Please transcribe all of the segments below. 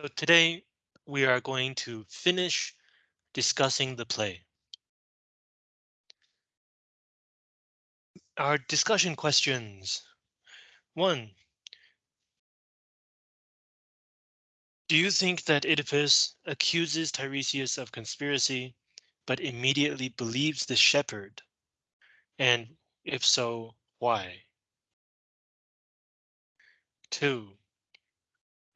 So today we are going to finish discussing the play. Our discussion questions. One. Do you think that Oedipus accuses Tiresias of conspiracy, but immediately believes the shepherd? And if so, why? Two.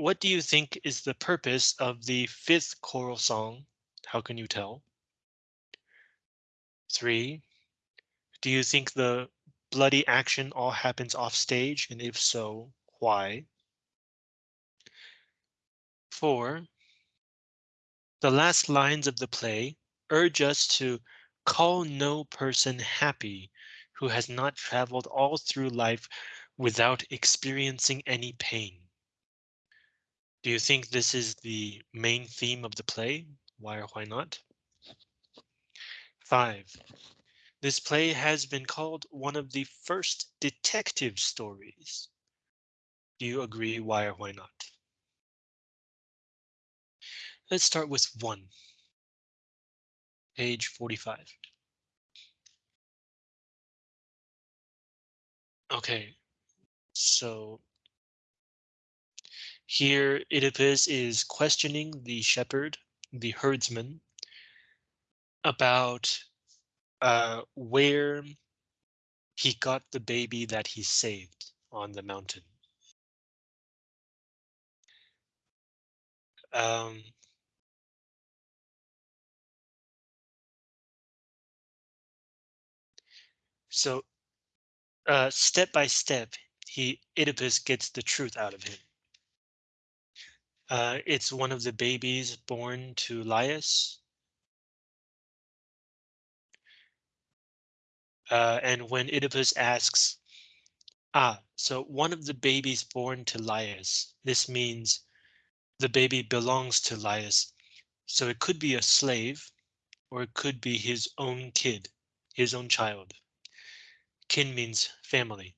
What do you think is the purpose of the fifth choral song? How can you tell? Three. Do you think the bloody action all happens off stage? And if so, why? Four. The last lines of the play urge us to call no person happy who has not traveled all through life without experiencing any pain. Do you think this is the main theme of the play? Why or why not? Five. This play has been called one of the first detective stories. Do you agree? Why or why not? Let's start with one. Page 45. Okay, so here Oedipus is questioning the shepherd, the herdsman, about uh, where he got the baby that he saved on the mountain. Um, So uh, step by step, he Oedipus gets the truth out of him. Uh, it's one of the babies born to Laius. Uh, and when Oedipus asks, ah, so one of the babies born to Laius, this means the baby belongs to Laius. So it could be a slave or it could be his own kid, his own child. Kin means family.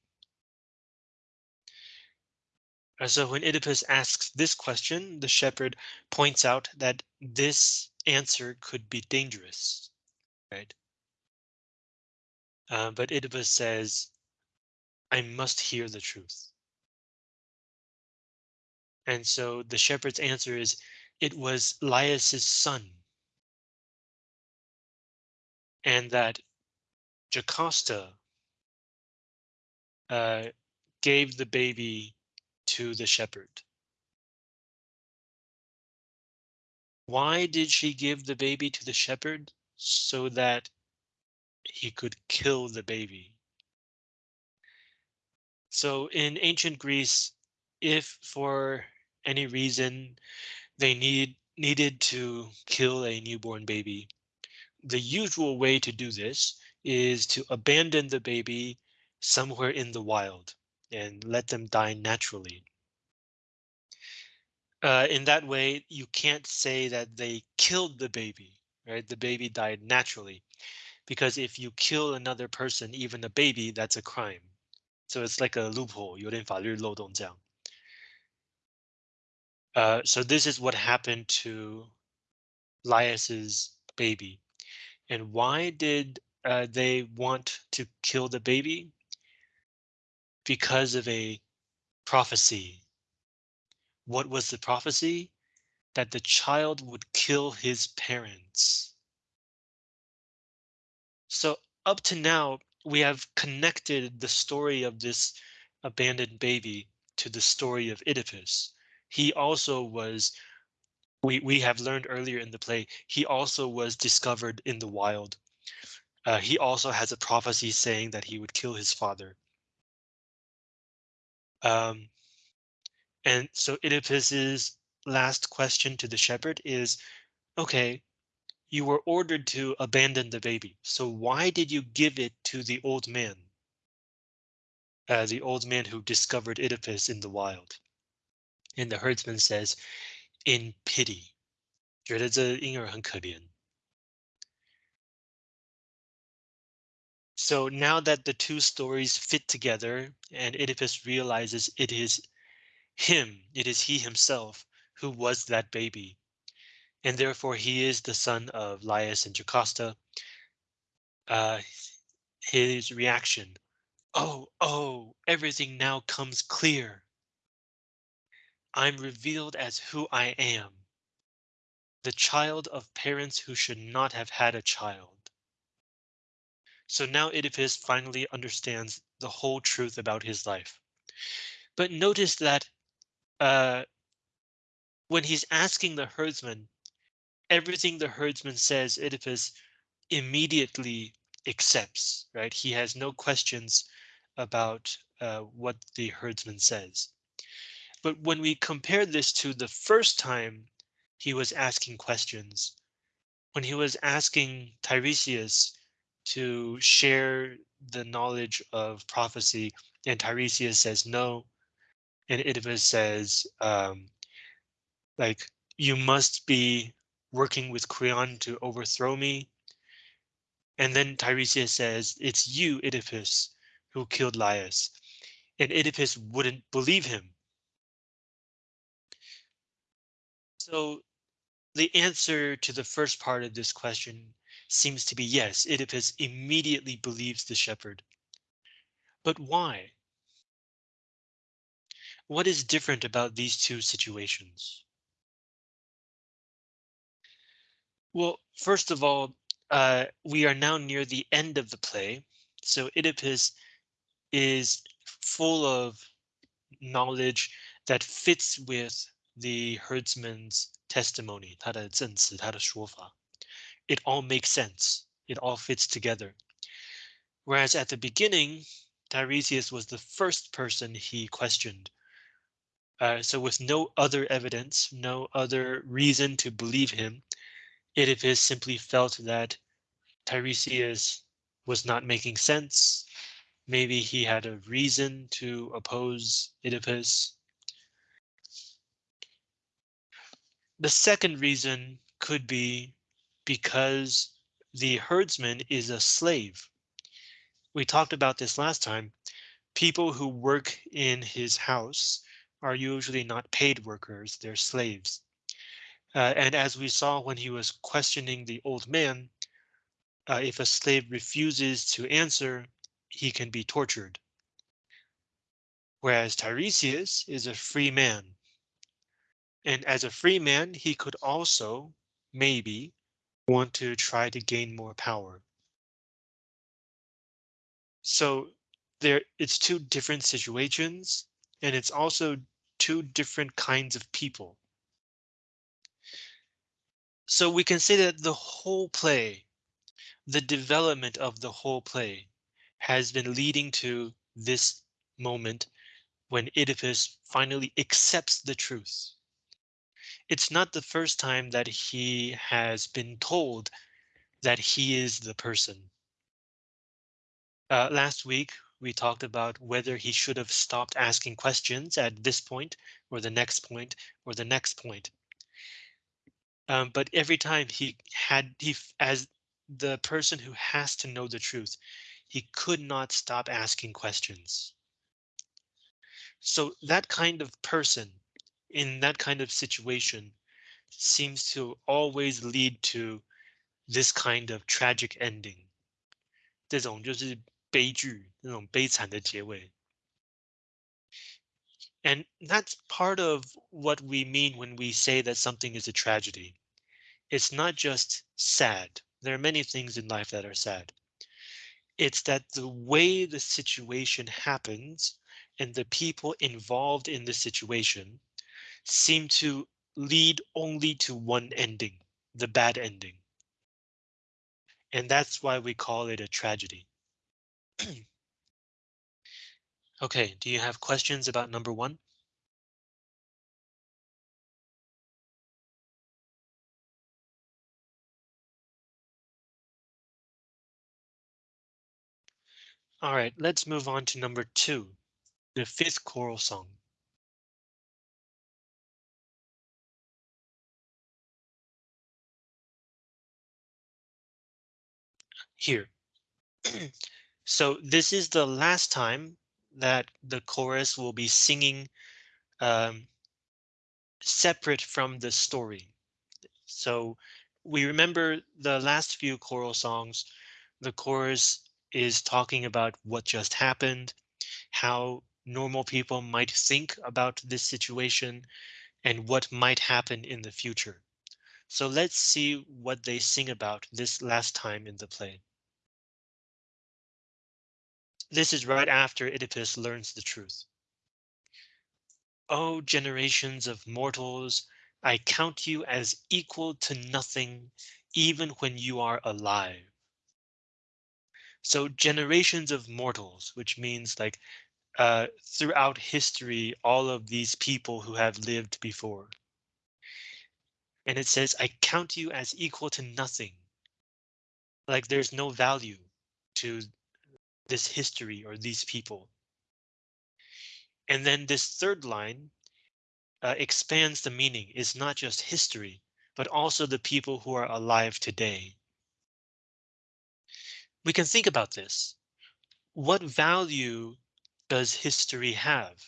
So when Oedipus asks this question, the shepherd points out that this answer could be dangerous, right? Uh, but Oedipus says, I must hear the truth. And so the shepherd's answer is, it was Laius's son. And that Jocasta uh, gave the baby to the shepherd. Why did she give the baby to the shepherd? So that he could kill the baby. So in ancient Greece, if for any reason they need needed to kill a newborn baby, the usual way to do this is to abandon the baby somewhere in the wild and let them die naturally. Uh, in that way, you can't say that they killed the baby, right? The baby died naturally, because if you kill another person, even a baby, that's a crime. So it's like a loophole, 有点法律漏洞这样。Uh, so this is what happened to Laius's baby. And why did uh, they want to kill the baby? Because of a prophecy. What was the prophecy? That the child would kill his parents. So up to now, we have connected the story of this abandoned baby to the story of Oedipus. He also was, we, we have learned earlier in the play, he also was discovered in the wild. Uh, he also has a prophecy saying that he would kill his father. Um, and so Oedipus's last question to the shepherd is, okay, you were ordered to abandon the baby. So why did you give it to the old man? Uh, the old man who discovered Oedipus in the wild. And the herdsman says, in pity. 觉得这婴儿很可怜。 So now that the two stories fit together and Oedipus realizes it is him, it is he himself who was that baby, and therefore he is the son of Laius and Jocasta. Uh, his reaction, oh, oh, everything now comes clear. I'm revealed as who I am, the child of parents who should not have had a child. So now Oedipus finally understands the whole truth about his life. But notice that uh, when he's asking the herdsman, everything the herdsman says, Oedipus immediately accepts, right? He has no questions about uh, what the herdsman says. But when we compare this to the first time he was asking questions, when he was asking Tiresias to share the knowledge of prophecy, and Tiresias says no, and Oedipus says, um, like, you must be working with Creon to overthrow me. And then Tiresias says, it's you, Oedipus, who killed Laius. And Oedipus wouldn't believe him. So the answer to the first part of this question seems to be yes, Oedipus immediately believes the shepherd. But why? What is different about these two situations? Well, first of all, uh, we are now near the end of the play, so Oedipus is full of knowledge that fits with the herdsman's testimony, 他的证词,他的说法. It all makes sense. It all fits together. Whereas at the beginning, Tiresias was the first person he questioned. Uh, so with no other evidence, no other reason to believe him, Oedipus simply felt that Tiresias was not making sense. Maybe he had a reason to oppose Oedipus. The second reason could be because the herdsman is a slave. We talked about this last time. People who work in his house are usually not paid workers, they're slaves. Uh, and as we saw when he was questioning the old man, uh, if a slave refuses to answer, he can be tortured. Whereas Tiresias is a free man. And as a free man, he could also maybe want to try to gain more power. So there it's two different situations, and it's also two different kinds of people. So we can say that the whole play, the development of the whole play has been leading to this moment when Oedipus finally accepts the truth. It's not the first time that he has been told that he is the person. Uh, last week, we talked about whether he should have stopped asking questions at this point or the next point or the next point. Um, but every time he had he as the person who has to know the truth, he could not stop asking questions. So that kind of person in that kind of situation seems to always lead to this kind of tragic ending. 这种就是悲剧，那种悲惨的结尾。And that's part of what we mean when we say that something is a tragedy. It's not just sad. There are many things in life that are sad. It's that the way the situation happens and the people involved in the situation seem to lead only to one ending, the bad ending. And that's why we call it a tragedy. okay, do you have questions about number one? All right, let's move on to number two, the fifth choral song. Here. so this is the last time that the chorus will be singing um, separate from the story. So we remember the last few choral songs, the chorus is talking about what just happened, how normal people might think about this situation, and what might happen in the future. So let's see what they sing about this last time in the play. This is right after Oedipus learns the truth. O generations of mortals, I count you as equal to nothing, even when you are alive. So generations of mortals, which means like uh, throughout history, all of these people who have lived before. And it says, I count you as equal to nothing. Like there's no value to this history or these people. And then this third line uh, expands the meaning It's not just history, but also the people who are alive today. We can think about this. What value does history have?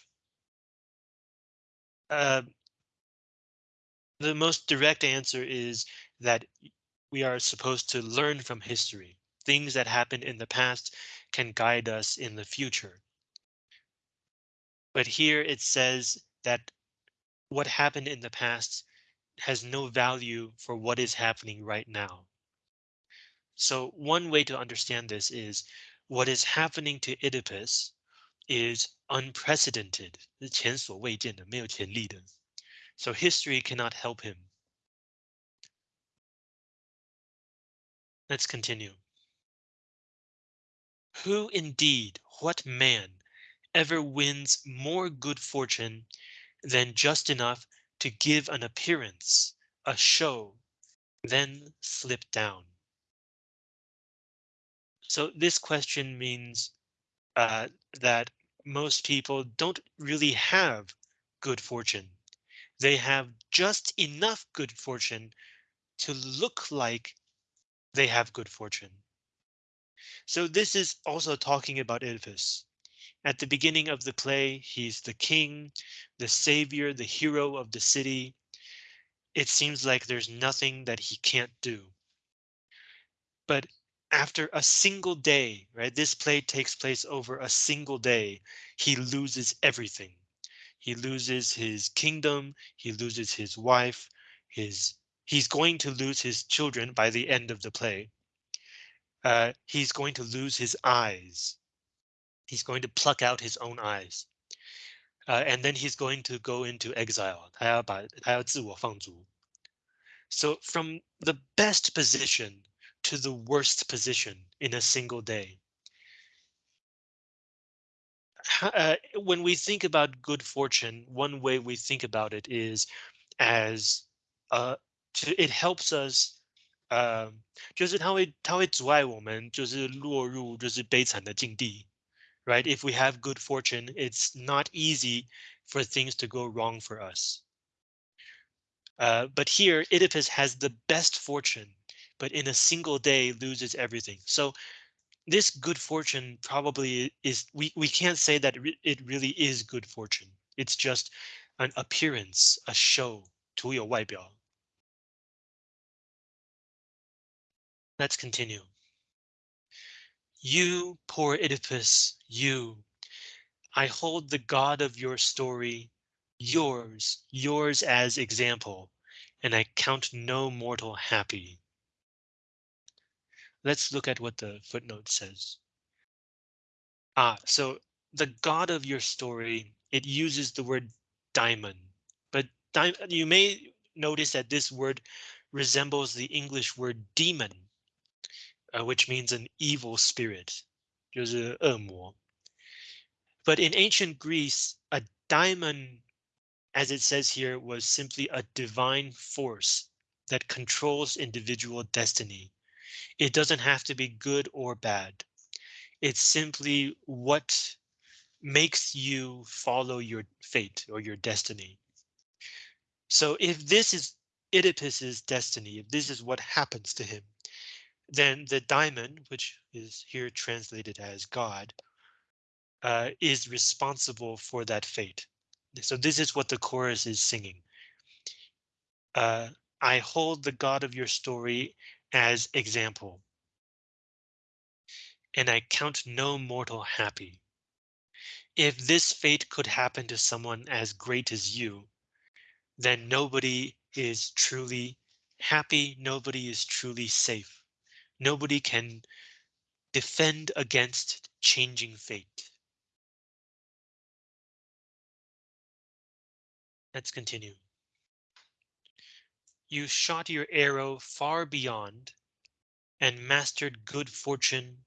Uh, the most direct answer is that we are supposed to learn from history. Things that happened in the past can guide us in the future. But here it says that what happened in the past has no value for what is happening right now. So one way to understand this is what is happening to Oedipus is unprecedented, 是前所未见的,没有前例的. So history cannot help him. Let's continue. Who indeed, what man, ever wins more good fortune than just enough to give an appearance, a show, then slip down? So this question means uh, that most people don't really have good fortune. They have just enough good fortune to look like they have good fortune. So this is also talking about Oedipus. At the beginning of the play, he's the king, the savior, the hero of the city. It seems like there's nothing that he can't do. But after a single day, right? This play takes place over a single day. He loses everything. He loses his kingdom. He loses his wife. His he's going to lose his children by the end of the play Uh, he's going to lose his eyes. He's going to pluck out his own eyes. Uh, and then he's going to go into exile. 他要把他要自我放逐. So from the best position to the worst position in a single day. Uh, when we think about good fortune, one way we think about it is as uh, to, it helps us 呃，就是它会它会阻碍我们，就是落入就是悲惨的境地，right? If we have good fortune, it's not easy for things to go wrong for us. Uh, but here, Oedipus has the best fortune but in a single day loses everything. So this good fortune probably is we, we can't say that it really is good fortune. It's just an appearance, a show, 图有外表. Let's continue. You, poor Oedipus, you. I hold the God of your story, yours, yours as example, and I count no mortal happy. Let's look at what the footnote says. Ah, so the god of your story, it uses the word daimon, but you may notice that this word resembles the English word demon, uh, which means an evil spirit, 就是恶魔. But in ancient Greece, a daimon, as it says here, was simply a divine force that controls individual destiny. It doesn't have to be good or bad. It's simply what makes you follow your fate or your destiny. So if this is Oedipus's destiny, if this is what happens to him, then the daimon, which is here translated as God, uh, is responsible for that fate. So this is what the chorus is singing. Uh, I hold the God of your story as example, and I count no mortal happy. If this fate could happen to someone as great as you, then nobody is truly happy, nobody is truly safe. Nobody can defend against changing fate. Let's continue. You shot your arrow far beyond and mastered good fortune,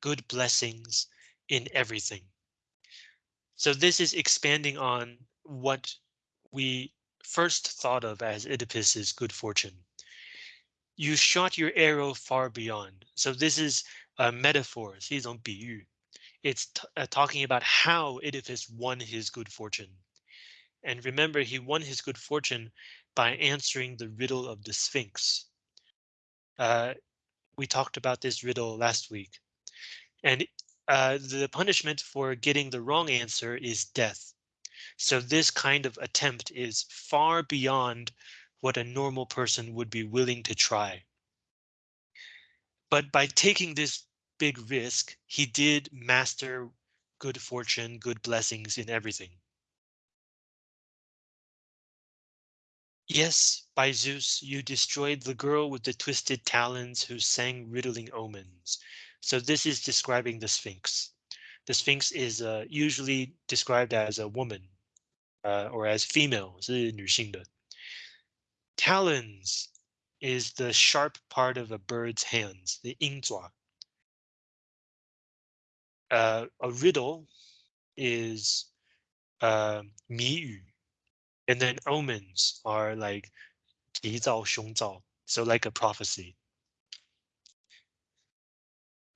good blessings in everything. So this is expanding on what we first thought of as Oedipus's good fortune You shot your arrow far beyond. So this is a metaphor, 是一种比喻. It's uh, talking about how Oedipus won his good fortune. And remember, he won his good fortune by answering the riddle of the Sphinx. Uh, we talked about this riddle last week. And uh, the punishment for getting the wrong answer is death. So this kind of attempt is far beyond what a normal person would be willing to try. But by taking this big risk, he did master good fortune, good blessings in everything. Yes, by Zeus, you destroyed the girl with the twisted talons who sang riddling omens. So this is describing the Sphinx. The Sphinx is uh, usually described as a woman uh, or as female, 是女性的. Talons is the sharp part of a bird's hands, the 鹰爪. Uh, a riddle is uh, 谜语, and then omens are like 吉兆凶兆, so like a prophecy.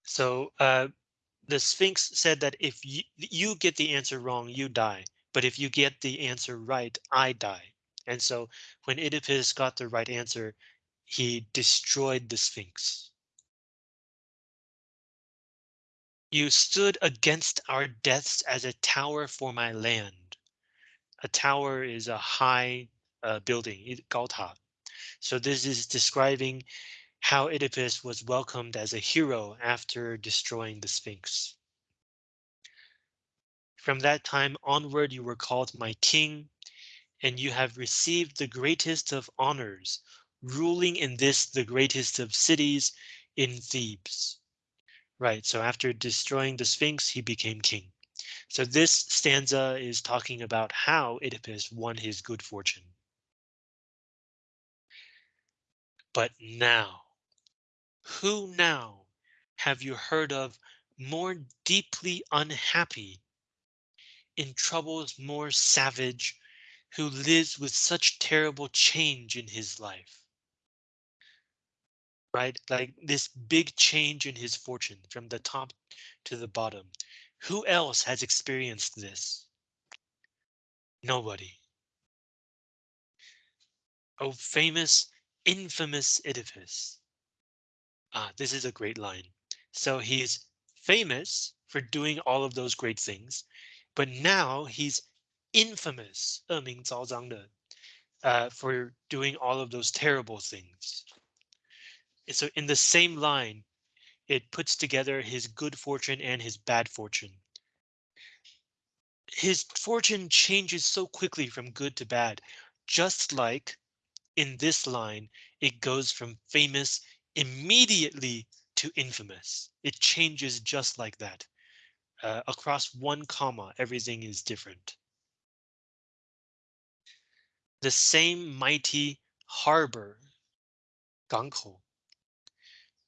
So uh, the Sphinx said that if you, you get the answer wrong, you die. But if you get the answer right, I die. And so when Oedipus got the right answer, he destroyed the Sphinx. You stood against our deaths as a tower for my land. A tower is a high uh, building, 高塔. So this is describing how Oedipus was welcomed as a hero after destroying the Sphinx. From that time onward, you were called my king, and you have received the greatest of honors, ruling in this the greatest of cities in Thebes. Right, so after destroying the Sphinx, he became king. So this stanza is talking about how Oedipus won his good fortune. But now, who now have you heard of more deeply unhappy, in troubles more savage, who lives with such terrible change in his life? Right, like this big change in his fortune from the top to the bottom. Who else has experienced this? Nobody. Oh, famous, infamous Oedipus. Ah, this is a great line. So he's famous for doing all of those great things, but now he's infamous, 恶名昭彰的, uh, for doing all of those terrible things. So in the same line, it puts together his good fortune and his bad fortune. His fortune changes so quickly from good to bad, just like in this line, it goes from famous immediately to infamous. It changes just like that. Uh, across one comma, everything is different. The same mighty harbor, 港口,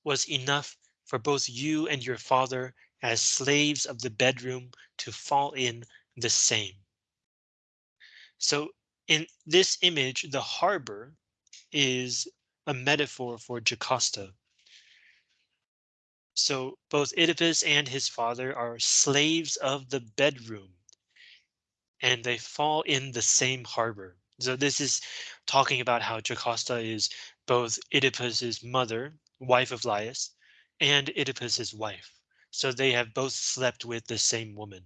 was enough for both you and your father as slaves of the bedroom to fall in the same. So in this image, the harbor is a metaphor for Jocasta. So both Oedipus and his father are slaves of the bedroom and they fall in the same harbor. So this is talking about how Jocasta is both Oedipus's mother, wife of Laius, and Oedipus's wife. So they have both slept with the same woman.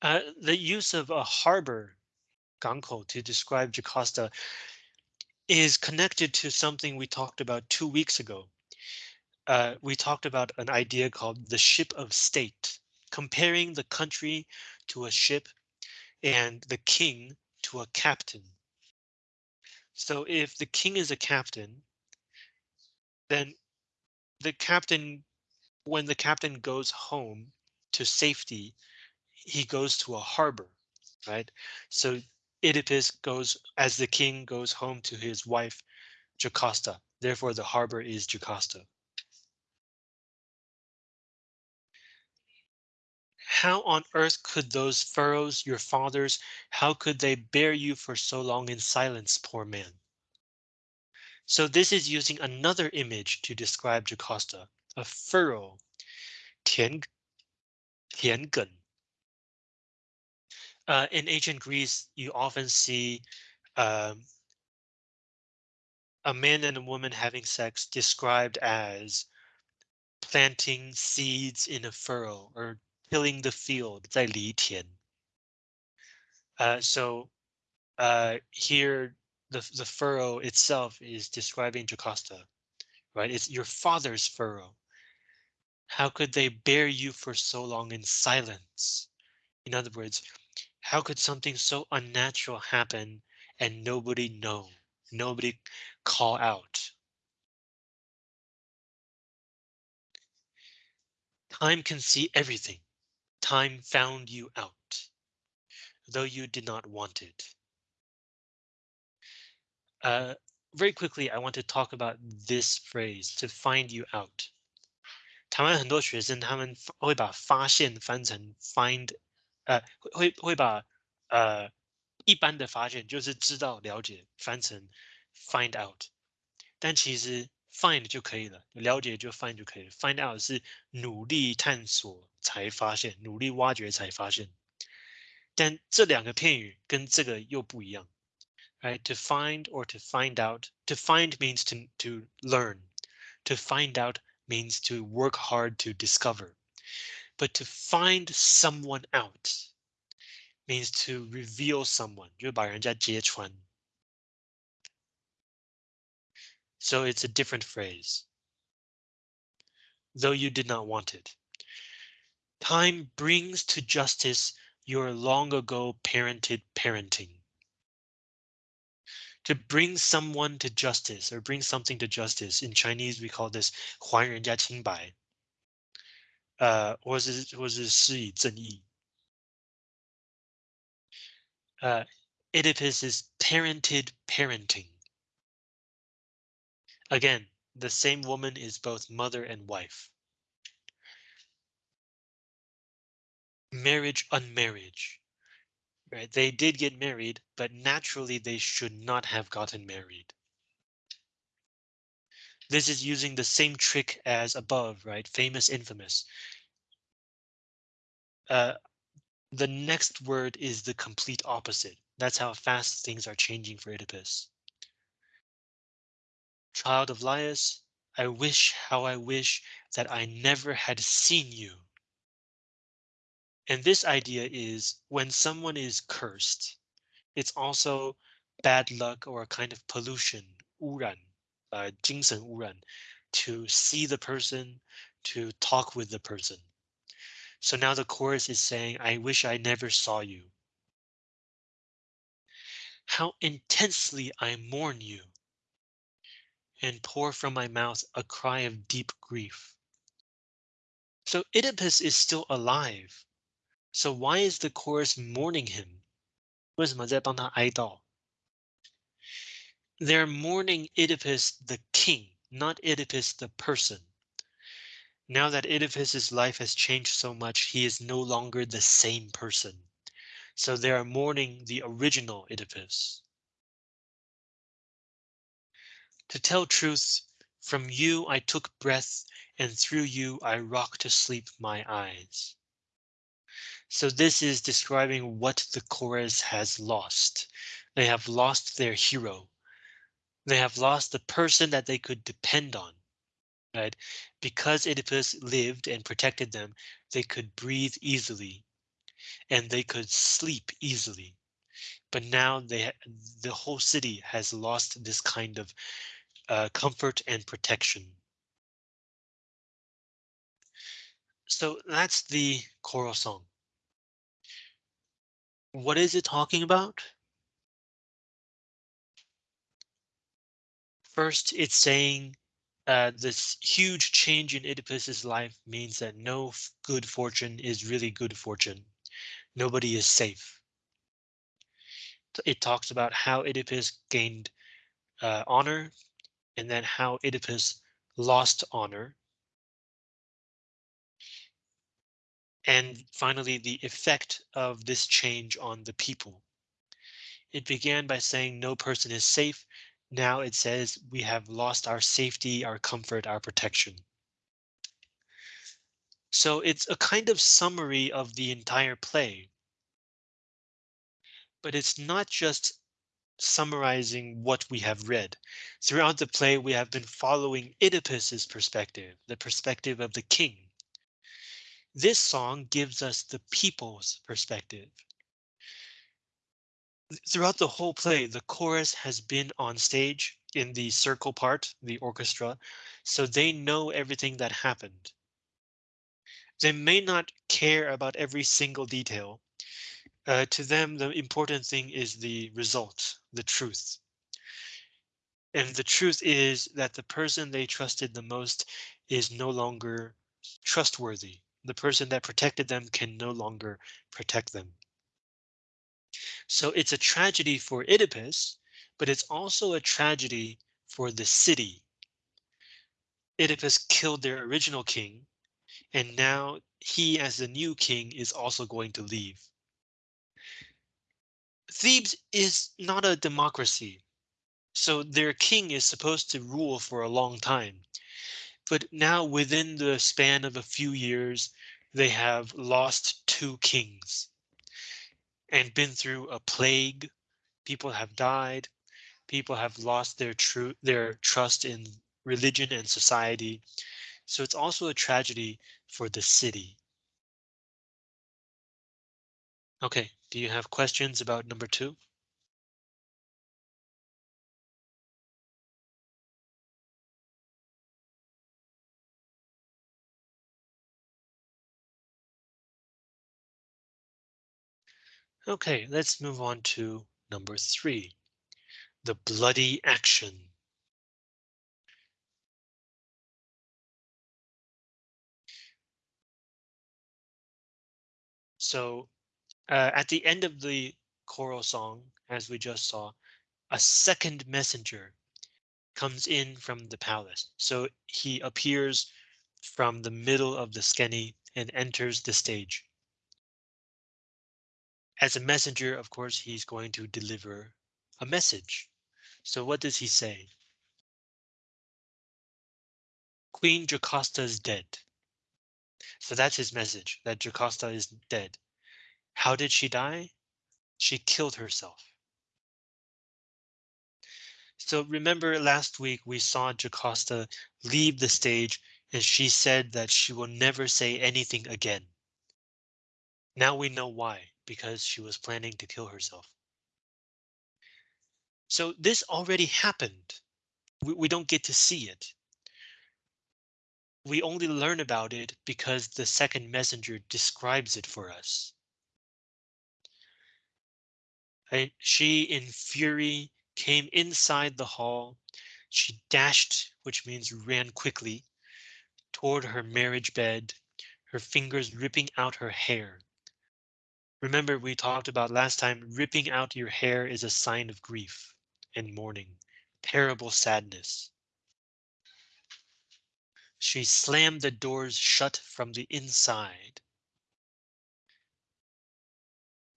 Uh, the use of a harbor Gangko to describe Jocasta is connected to something we talked about two weeks ago. Uh, we talked about an idea called the ship of state, comparing the country to a ship and the king to a captain. So if the king is a captain, then the captain, when the captain goes home to safety, he goes to a harbor, right? So Oedipus goes as the king goes home to his wife, Jocasta. Therefore, the harbor is Jocasta. How on earth could those furrows, your fathers, how could they bear you for so long in silence, poor man? So this is using another image to describe Jocasta, a furrow, 田,田埂. Uh, in ancient Greece, you often see um, a man and a woman having sex described as planting seeds in a furrow or tilling the field, 在犁田. Uh, so uh, here the, the furrow itself is describing Jocasta, right? It's your father's furrow. How could they bear you for so long in silence? In other words, how could something so unnatural happen and nobody know, nobody call out? Time can see everything. Time found you out, though you did not want it. Uh, very quickly, I want to talk about this phrase to find you out. 台湾很多学生他们会把发现翻成 find，呃，会会把呃一般的发现就是知道了解翻成 find out，但其实 find 就可以了，了解就 find 就可以了。find out 是努力探索才发现，努力挖掘才发现。但这两个片语跟这个又不一样。right? To find or to find out. To find means to, to learn. To find out means to work hard to discover. But to find someone out means to reveal someone. 就把人家揭穿. So it's a different phrase. Though you did not want it. Time brings to justice your long ago parented parenting to bring someone to justice or bring something to justice. In Chinese, we call this 还人家清白. Uh, 或是或是施以正义. Uh, Oedipus is parented parenting. Again, the same woman is both mother and wife. Marriage, unmarriage. Right? They did get married, but naturally they should not have gotten married. This is using the same trick as above, right? Famous, infamous. Uh, the next word is the complete opposite. That's how fast things are changing for Oedipus child of Laius, I wish how I wish that I never had seen you. And this idea is when someone is cursed, it's also bad luck or a kind of pollution, 污染, uh, 精神污染, to see the person, to talk with the person. So now the chorus is saying, I wish I never saw you. How intensely I mourn you and pour from my mouth a cry of deep grief. So Oedipus is still alive, so why is the chorus mourning him? 为什么在帮他哀悼? They're mourning Oedipus the king, not Oedipus the person. Now that Oedipus's life has changed so much, he is no longer the same person. So they are mourning the original Oedipus. To tell truth, from you I took breath, and through you I rock to sleep my eyes. So this is describing what the chorus has lost. They have lost their hero. They have lost the person that they could depend on. Right? Because Oedipus lived and protected them, they could breathe easily and they could sleep easily. but now they the whole city has lost this kind of uh, comfort and protection. So that's the choral song. What is it talking about? First, it's saying uh, this huge change in Oedipus's life means that no good fortune is really good fortune. Nobody is safe. It talks about how Oedipus gained uh, honor and then how Oedipus lost honor. And finally, the effect of this change on the people. It began by saying no person is safe. Now it says we have lost our safety, our comfort, our protection. So it's a kind of summary of the entire play. But it's not just summarizing what we have read. Throughout the play, we have been following Oedipus's perspective, the perspective of the king. This song gives us the people's perspective. Throughout the whole play, the chorus has been on stage in the circle part, the orchestra, so they know everything that happened. They may not care about every single detail, uh, to them, the important thing is the result, the truth. And the truth is that the person they trusted the most is no longer trustworthy. The person that protected them can no longer protect them. So it's a tragedy for Oedipus, but it's also a tragedy for the city. Oedipus killed their original king, and now he as the new king is also going to leave. Thebes is not a democracy, so their king is supposed to rule for a long time. But now within the span of a few years, they have lost two kings and been through a plague. People have died. People have lost their true their trust in religion and society. So it's also a tragedy for the city. Okay, do you have questions about number two? Okay, let's move on to number three, the bloody action. So uh, at the end of the choral song, as we just saw, a second messenger comes in from the palace. So he appears from the middle of the skene and enters the stage. As a messenger, of course, he's going to deliver a message. So what does he say? Queen Jocasta is dead. So that's his message, that Jocasta is dead. How did she die? She killed herself. So remember last week we saw Jocasta leave the stage and she said that she will never say anything again. Now we know why, because she was planning to kill herself. So this already happened. We, we don't get to see it. We only learn about it because the second messenger describes it for us. And she, in fury, came inside the hall. She dashed, which means ran quickly, toward her marriage bed, her fingers ripping out her hair. Remember, we talked about last time, ripping out your hair is a sign of grief and mourning, terrible sadness. She slammed the doors shut from the inside.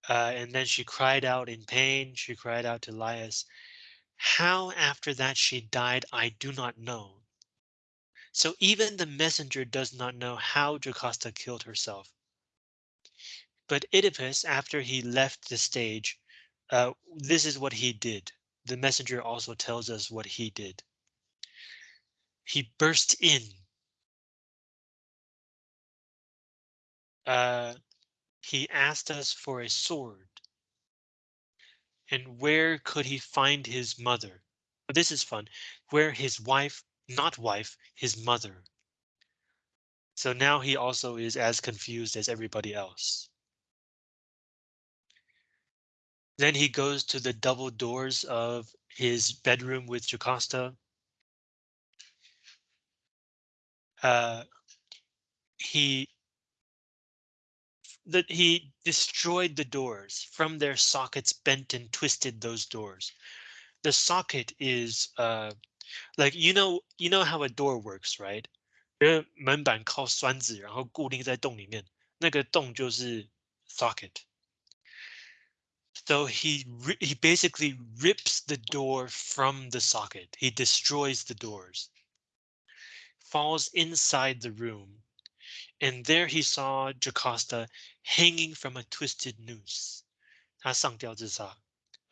Uh, and then she cried out in pain. She cried out to Laius. How after that she died, I do not know. So even the messenger does not know how Jocasta killed herself. But Oedipus, after he left the stage, uh, this is what he did. The messenger also tells us what he did. He burst in. Uh, he asked us for a sword. And where could he find his mother? This is fun. Where his wife, not wife, his mother. So now he also is as confused as everybody else. Then he goes to the double doors of his bedroom with Jocasta. Uh, he that he destroyed the doors from their sockets, bent and twisted those doors. The socket is uh, like you know you know how a door works, right? 因为门板靠栓子，然后固定在洞里面，那个洞就是 socket. So he he basically rips the door from the socket. He destroys the doors. Falls inside the room. And there he saw Jocasta hanging from a twisted noose. 他上吊自杀.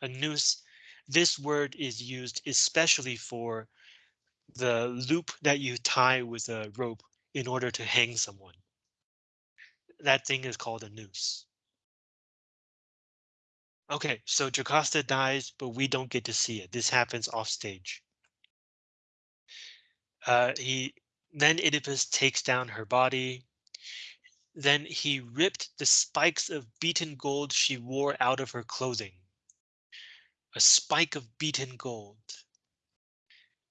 A noose. This word is used especially for the loop that you tie with a rope in order to hang someone. That thing is called a noose. Okay, so Jocasta dies, but we don't get to see it. This happens off stage. Uh, he then Oedipus takes down her body. then he ripped the spikes of beaten gold she wore out of her clothing. A spike of beaten gold.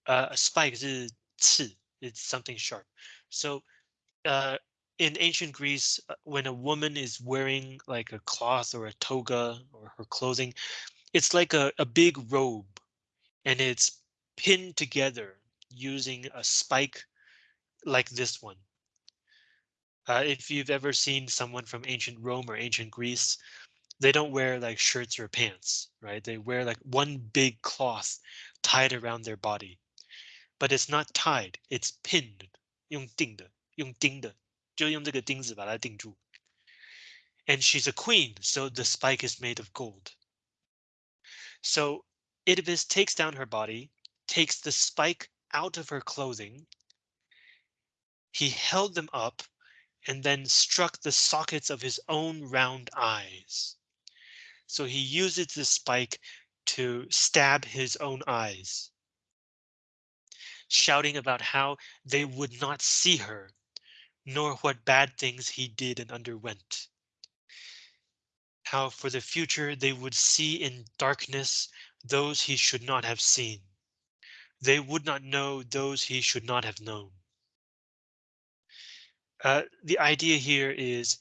Uh, a spike is 刺, it's something sharp. So uh, in ancient Greece, uh, when a woman is wearing like a cloth or a toga or her clothing, it's like a, a big robe and it's pinned together using a spike like this one. Uh, if you've ever seen someone from ancient Rome or ancient Greece, they don't wear like shirts or pants, right? They wear like one big cloth tied around their body. But it's not tied, it's pinned. And she's a queen, so the spike is made of gold. So Oedipus takes down her body, takes the spike out of her clothing. He held them up and then struck the sockets of his own round eyes. So he uses the spike to stab his own eyes, shouting about how they would not see her, nor what bad things he did and underwent. How for the future they would see in darkness those he should not have seen. They would not know those he should not have known. Uh, the idea here is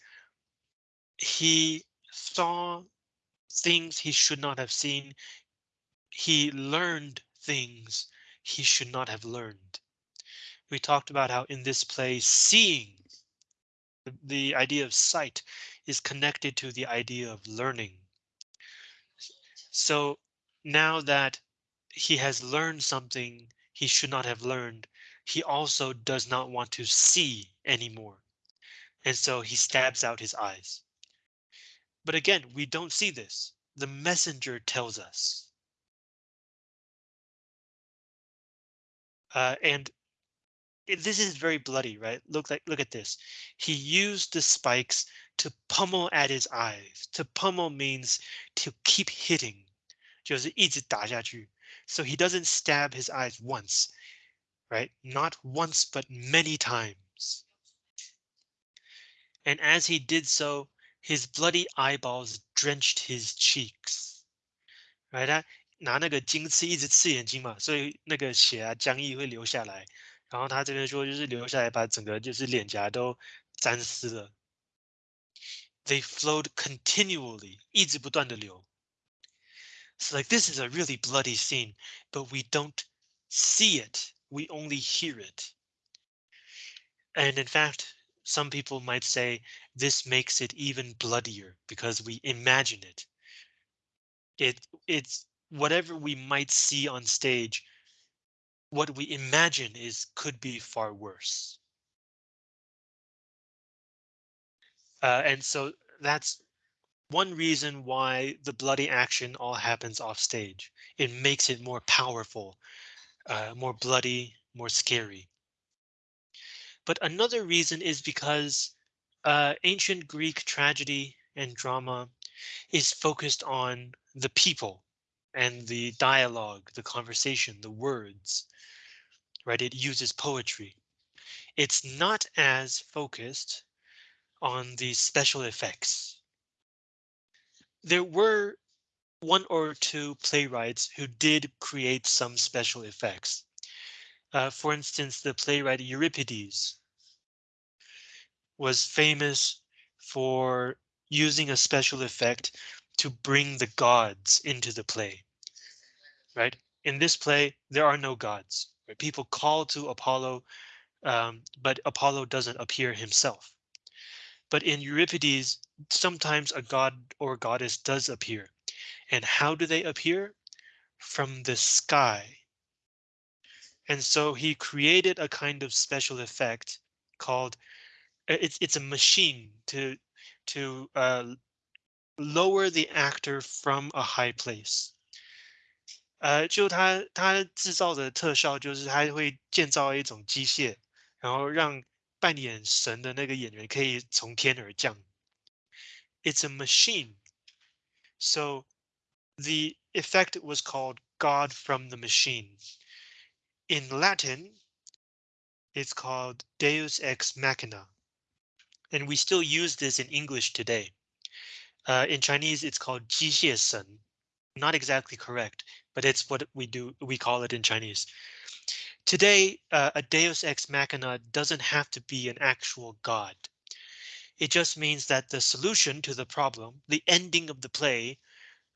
he saw things he should not have seen. He learned things he should not have learned. We talked about how in this play, seeing, the, the idea of sight is connected to the idea of learning. So now that he has learned something he should not have learned, he also does not want to see anymore. And so he stabs out his eyes. But again, we don't see this. The messenger tells us. Uh, and this is very bloody, right? Look like look at this. He used the spikes to pummel at his eyes. To pummel means to keep hitting. So he doesn't stab his eyes once right? Not once, but many times. And as he did so, his bloody eyeballs drenched his cheeks. Right? 他拿那个金刺一直刺眼睛嘛，所以那个血啊浆液会流下来。然后他这边说就是流下来，把整个就是脸颊都沾湿了。They flowed continually，一直不断的流。So like this is a really bloody scene, but we don't see it we only hear it. And in fact, some people might say this makes it even bloodier because we imagine it. It it's whatever we might see on stage. What we imagine is could be far worse. Uh, and so that's one reason why the bloody action all happens off stage. It makes it more powerful uh, more bloody, more scary. But another reason is because uh, ancient Greek tragedy and drama is focused on the people, and the dialogue, the conversation, the words, right? It uses poetry. It's not as focused on the special effects. There were one or two playwrights who did create some special effects. Uh, for instance, the playwright Euripides was famous for using a special effect to bring the gods into the play. Right? In this play, there are no gods. Right? People call to Apollo, um, but Apollo doesn't appear himself. But in Euripides, sometimes a god or goddess does appear. And how do they appear? From the sky. And so he created a kind of special effect called it's it's a machine to to uh, lower the actor from a high place. 呃，就他他制造的特效就是他会建造一种机械，然后让扮演神的那个演员可以从天而降。It's a machine. So the effect was called God from the machine. In Latin, it's called Deus ex machina. And we still use this in English today. Uh, in Chinese, it's called Ji Xie Sen. Not exactly correct, but it's what we do. We call it in Chinese. Today, uh, a Deus ex machina doesn't have to be an actual god. It just means that the solution to the problem, the ending of the play,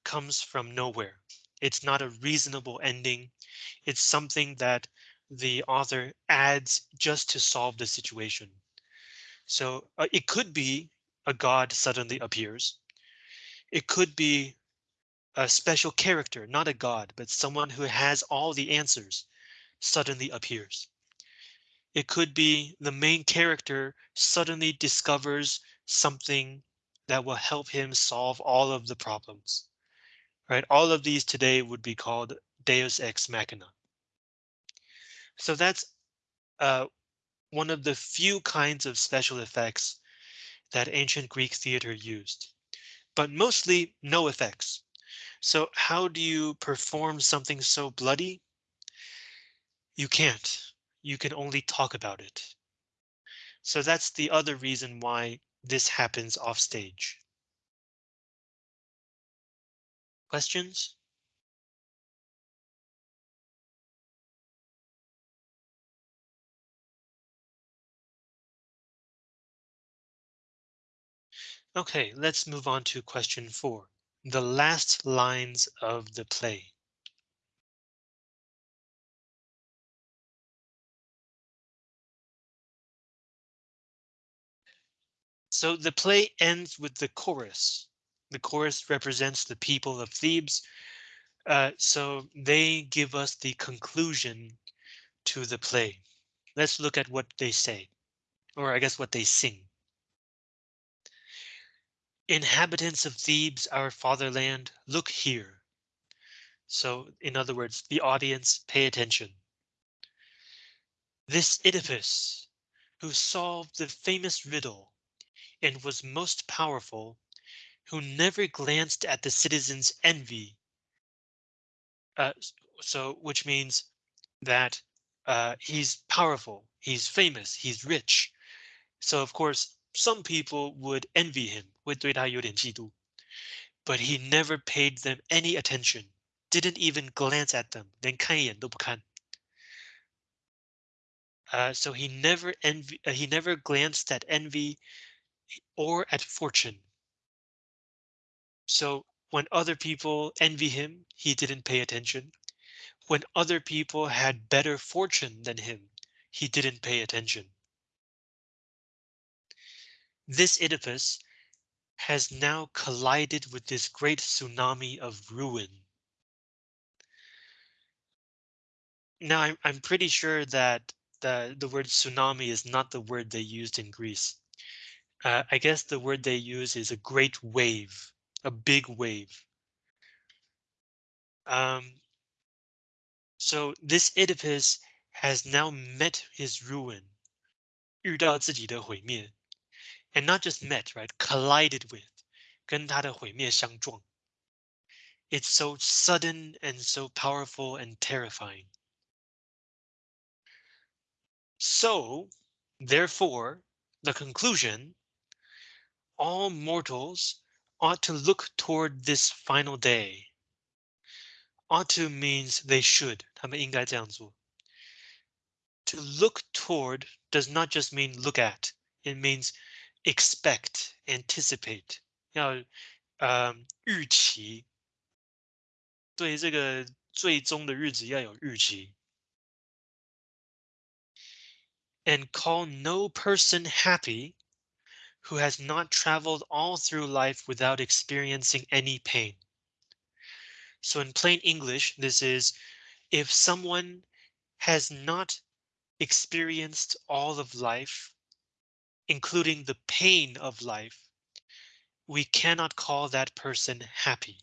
comes from nowhere. It's not a reasonable ending. It's something that the author adds just to solve the situation. So uh, it could be a god suddenly appears. It could be a special character, not a god, but someone who has all the answers suddenly appears. It could be the main character suddenly discovers something that will help him solve all of the problems. Right? All of these today would be called Deus ex machina. So that's uh, one of the few kinds of special effects that ancient Greek theater used, but mostly no effects. So how do you perform something so bloody? You can't. You can only talk about it. So that's the other reason why this happens off stage. Questions? Okay, let's move on to question four. The last lines of the play. So the play ends with the chorus. The chorus represents the people of Thebes. Uh, so they give us the conclusion to the play. Let's look at what they say, or I guess what they sing. Inhabitants of Thebes, our fatherland, look here. So in other words, the audience pay attention. This Oedipus, who solved the famous riddle and was most powerful, who never glanced at the citizens' envy. Uh, so which means that uh, he's powerful, he's famous, he's rich. So of course, some people would envy him, 会对他有点嫉妒. But he never paid them any attention, didn't even glance at them, 连看一眼都不看. Uh, so he never envy, uh, he never glanced at envy or at fortune. So when other people envy him, he didn't pay attention. When other people had better fortune than him, he didn't pay attention. This Oedipus has now collided with this great tsunami of ruin. Now, I'm, I'm pretty sure that the, the word tsunami is not the word they used in Greece. Uh, I guess the word they use is a great wave, a big wave. Um, so this Oedipus has now met his ruin, 遇到自己的毁灭 and not just met, right? Collided with, 跟他的毁灭相撞. It's so sudden and so powerful and terrifying. So, therefore, the conclusion, all mortals ought to look toward this final day. Ought to means they should, 他们应该这样做. To look toward does not just mean look at, it means expect, anticipate. 要呃预期，对这个最终的日子要有预期。and call no person happy who has not traveled all through life without experiencing any pain. So in plain English, this is if someone has not experienced all of life, including the pain of life, we cannot call that person happy.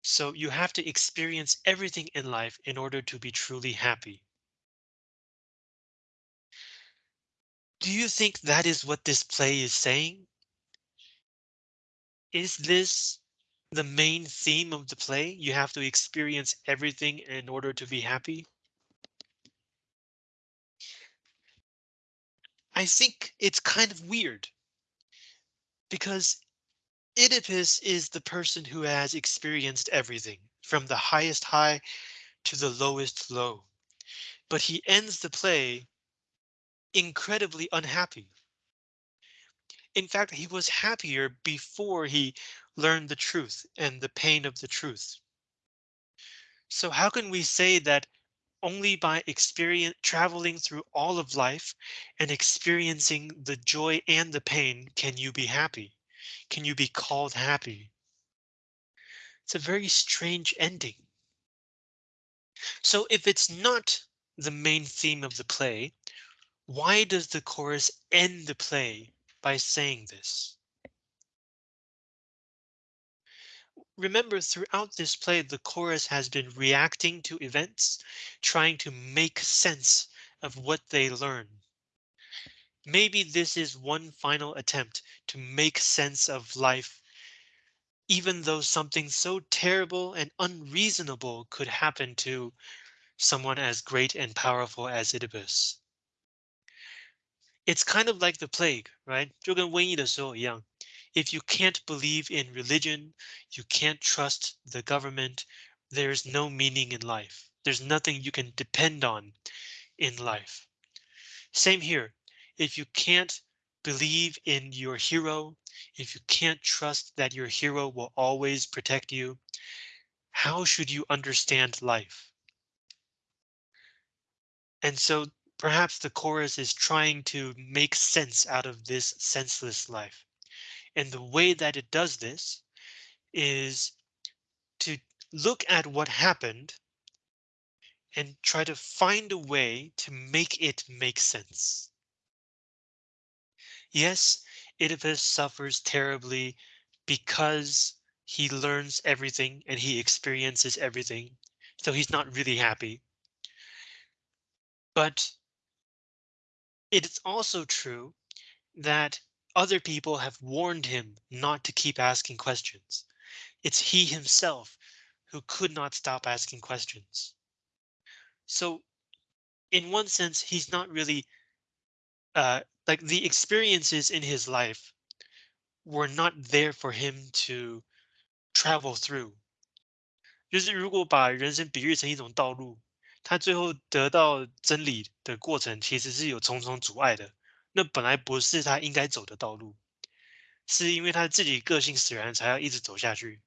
So you have to experience everything in life in order to be truly happy. Do you think that is what this play is saying? Is this the main theme of the play? You have to experience everything in order to be happy? I think it's kind of weird. Because Oedipus is the person who has experienced everything from the highest high to the lowest low. But he ends the play incredibly unhappy. In fact, he was happier before he learned the truth and the pain of the truth. So how can we say that only by experience traveling through all of life and experiencing the joy and the pain can you be happy? Can you be called happy? It's a very strange ending. So if it's not the main theme of the play, why does the chorus end the play by saying this? Remember, throughout this play, the chorus has been reacting to events, trying to make sense of what they learn. Maybe this is one final attempt to make sense of life, even though something so terrible and unreasonable could happen to someone as great and powerful as Oedipus. It's kind of like the plague, right? 就跟瘟疫的时候一样. If you can't believe in religion, you can't trust the government, there's no meaning in life. There's nothing you can depend on in life. Same here. If you can't believe in your hero, if you can't trust that your hero will always protect you, how should you understand life? And so Perhaps the chorus is trying to make sense out of this senseless life. And the way that it does this is to look at what happened and try to find a way to make it make sense. Yes, Oedipus suffers terribly because he learns everything and he experiences everything. So he's not really happy. But it's also true that other people have warned him not to keep asking questions. It's he himself who could not stop asking questions. So in one sense, he's not really uh, like the experiences in his life were not there for him to travel through. 就是如果把人生比喻成一种道路， 他最后得到真理的过程，其实是有重重阻碍的。那本来不是他应该走的道路，是因为他自己个性使然，才要一直走下去。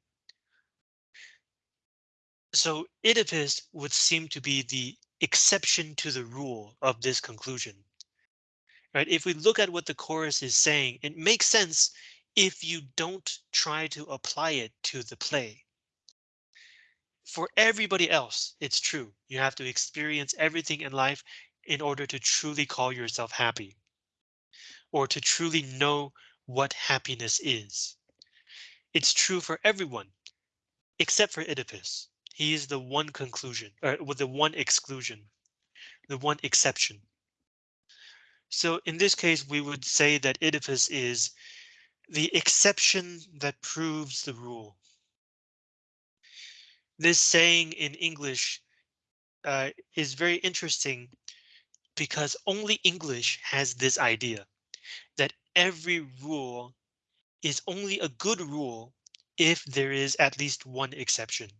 So Oedipus would seem to be the exception to the rule of this conclusion. Right? If we look at what the chorus is saying, it makes sense if you don't try to apply it to the play for everybody else, it's true. You have to experience everything in life in order to truly call yourself happy or to truly know what happiness is. It's true for everyone except for Oedipus. He is the one conclusion or with the one exclusion, the one exception. So in this case, we would say that Oedipus is the exception that proves the rule. This saying in English uh, is very interesting because only English has this idea that every rule is only a good rule if there is at least one exception.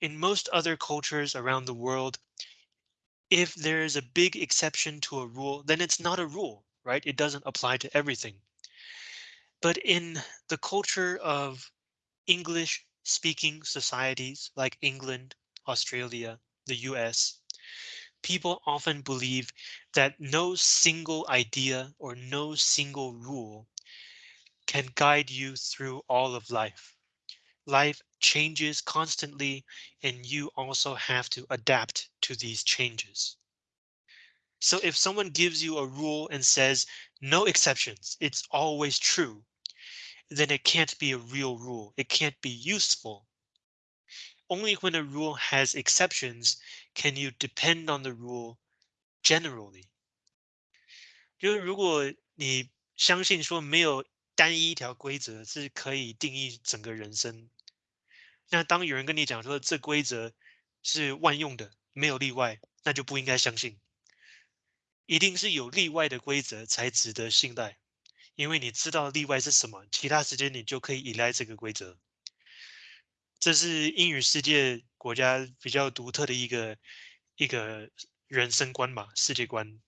In most other cultures around the world, if there is a big exception to a rule, then it's not a rule, right? It doesn't apply to everything. But in the culture of English speaking societies like England, Australia, the US, people often believe that no single idea or no single rule can guide you through all of life. Life changes constantly and you also have to adapt to these changes. So if someone gives you a rule and says no exceptions, it's always true, then it can't be a real rule. It can't be useful. Only when a rule has exceptions can you depend on the rule generally. 就是如果你相信说没有单一一条规则是可以定义整个人生，那当有人跟你讲说这规则是万用的，没有例外，那就不应该相信。一定是有例外的规则才值得信赖， 因为你知道例外是什么，其他时间你就可以依赖这个规则。这是英语世界国家比较独特的一个一个人生观吧，世界观。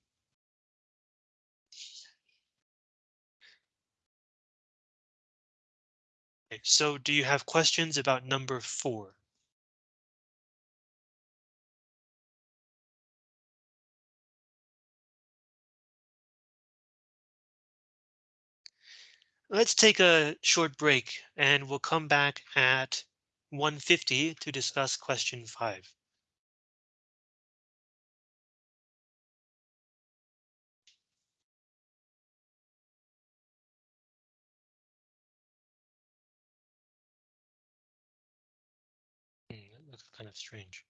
So do you have questions about number four? Let's take a short break and we'll come back at 150 to discuss question five. Hmm, looks kind of strange.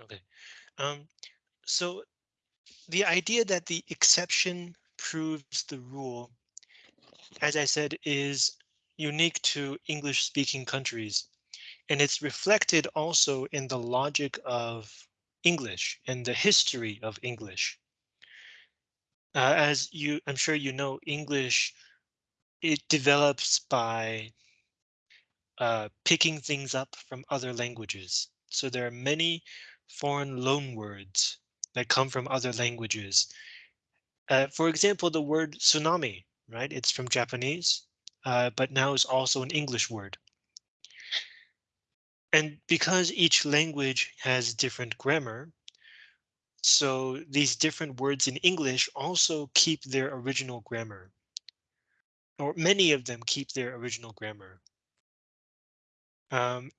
Okay, um, so the idea that the exception proves the rule, as I said, is unique to English speaking countries. And it's reflected also in the logic of English and the history of English. Uh, as you, I'm sure you know, English, it develops by uh, picking things up from other languages. So there are many foreign loan words that come from other languages. Uh, for example, the word tsunami, right? It's from Japanese, uh, but now is also an English word. And because each language has different grammar, so these different words in English also keep their original grammar. Or many of them keep their original grammar. Um,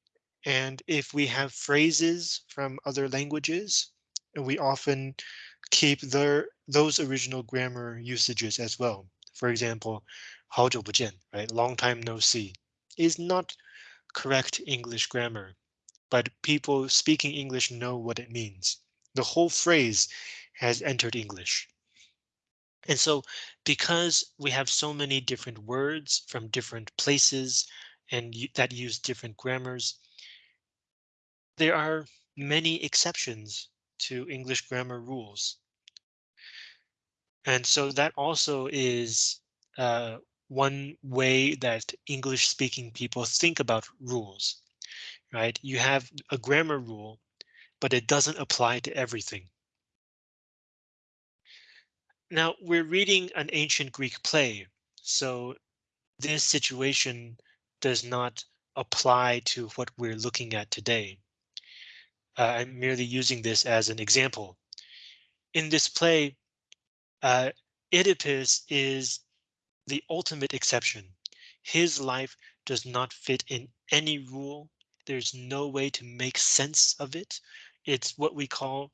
and if we have phrases from other languages, we often keep their those original grammar usages as well. For example, 好久不见, right? Long time no see is not correct English grammar, but people speaking English know what it means. The whole phrase has entered English. And so because we have so many different words from different places and that use different grammars, there are many exceptions to English grammar rules. And so that also is uh, one way that English speaking people think about rules, right? You have a grammar rule, but it doesn't apply to everything. Now we're reading an ancient Greek play, so this situation does not apply to what we're looking at today. Uh, I'm merely using this as an example. In this play, uh, Oedipus is the ultimate exception. His life does not fit in any rule. There's no way to make sense of it. It's what we call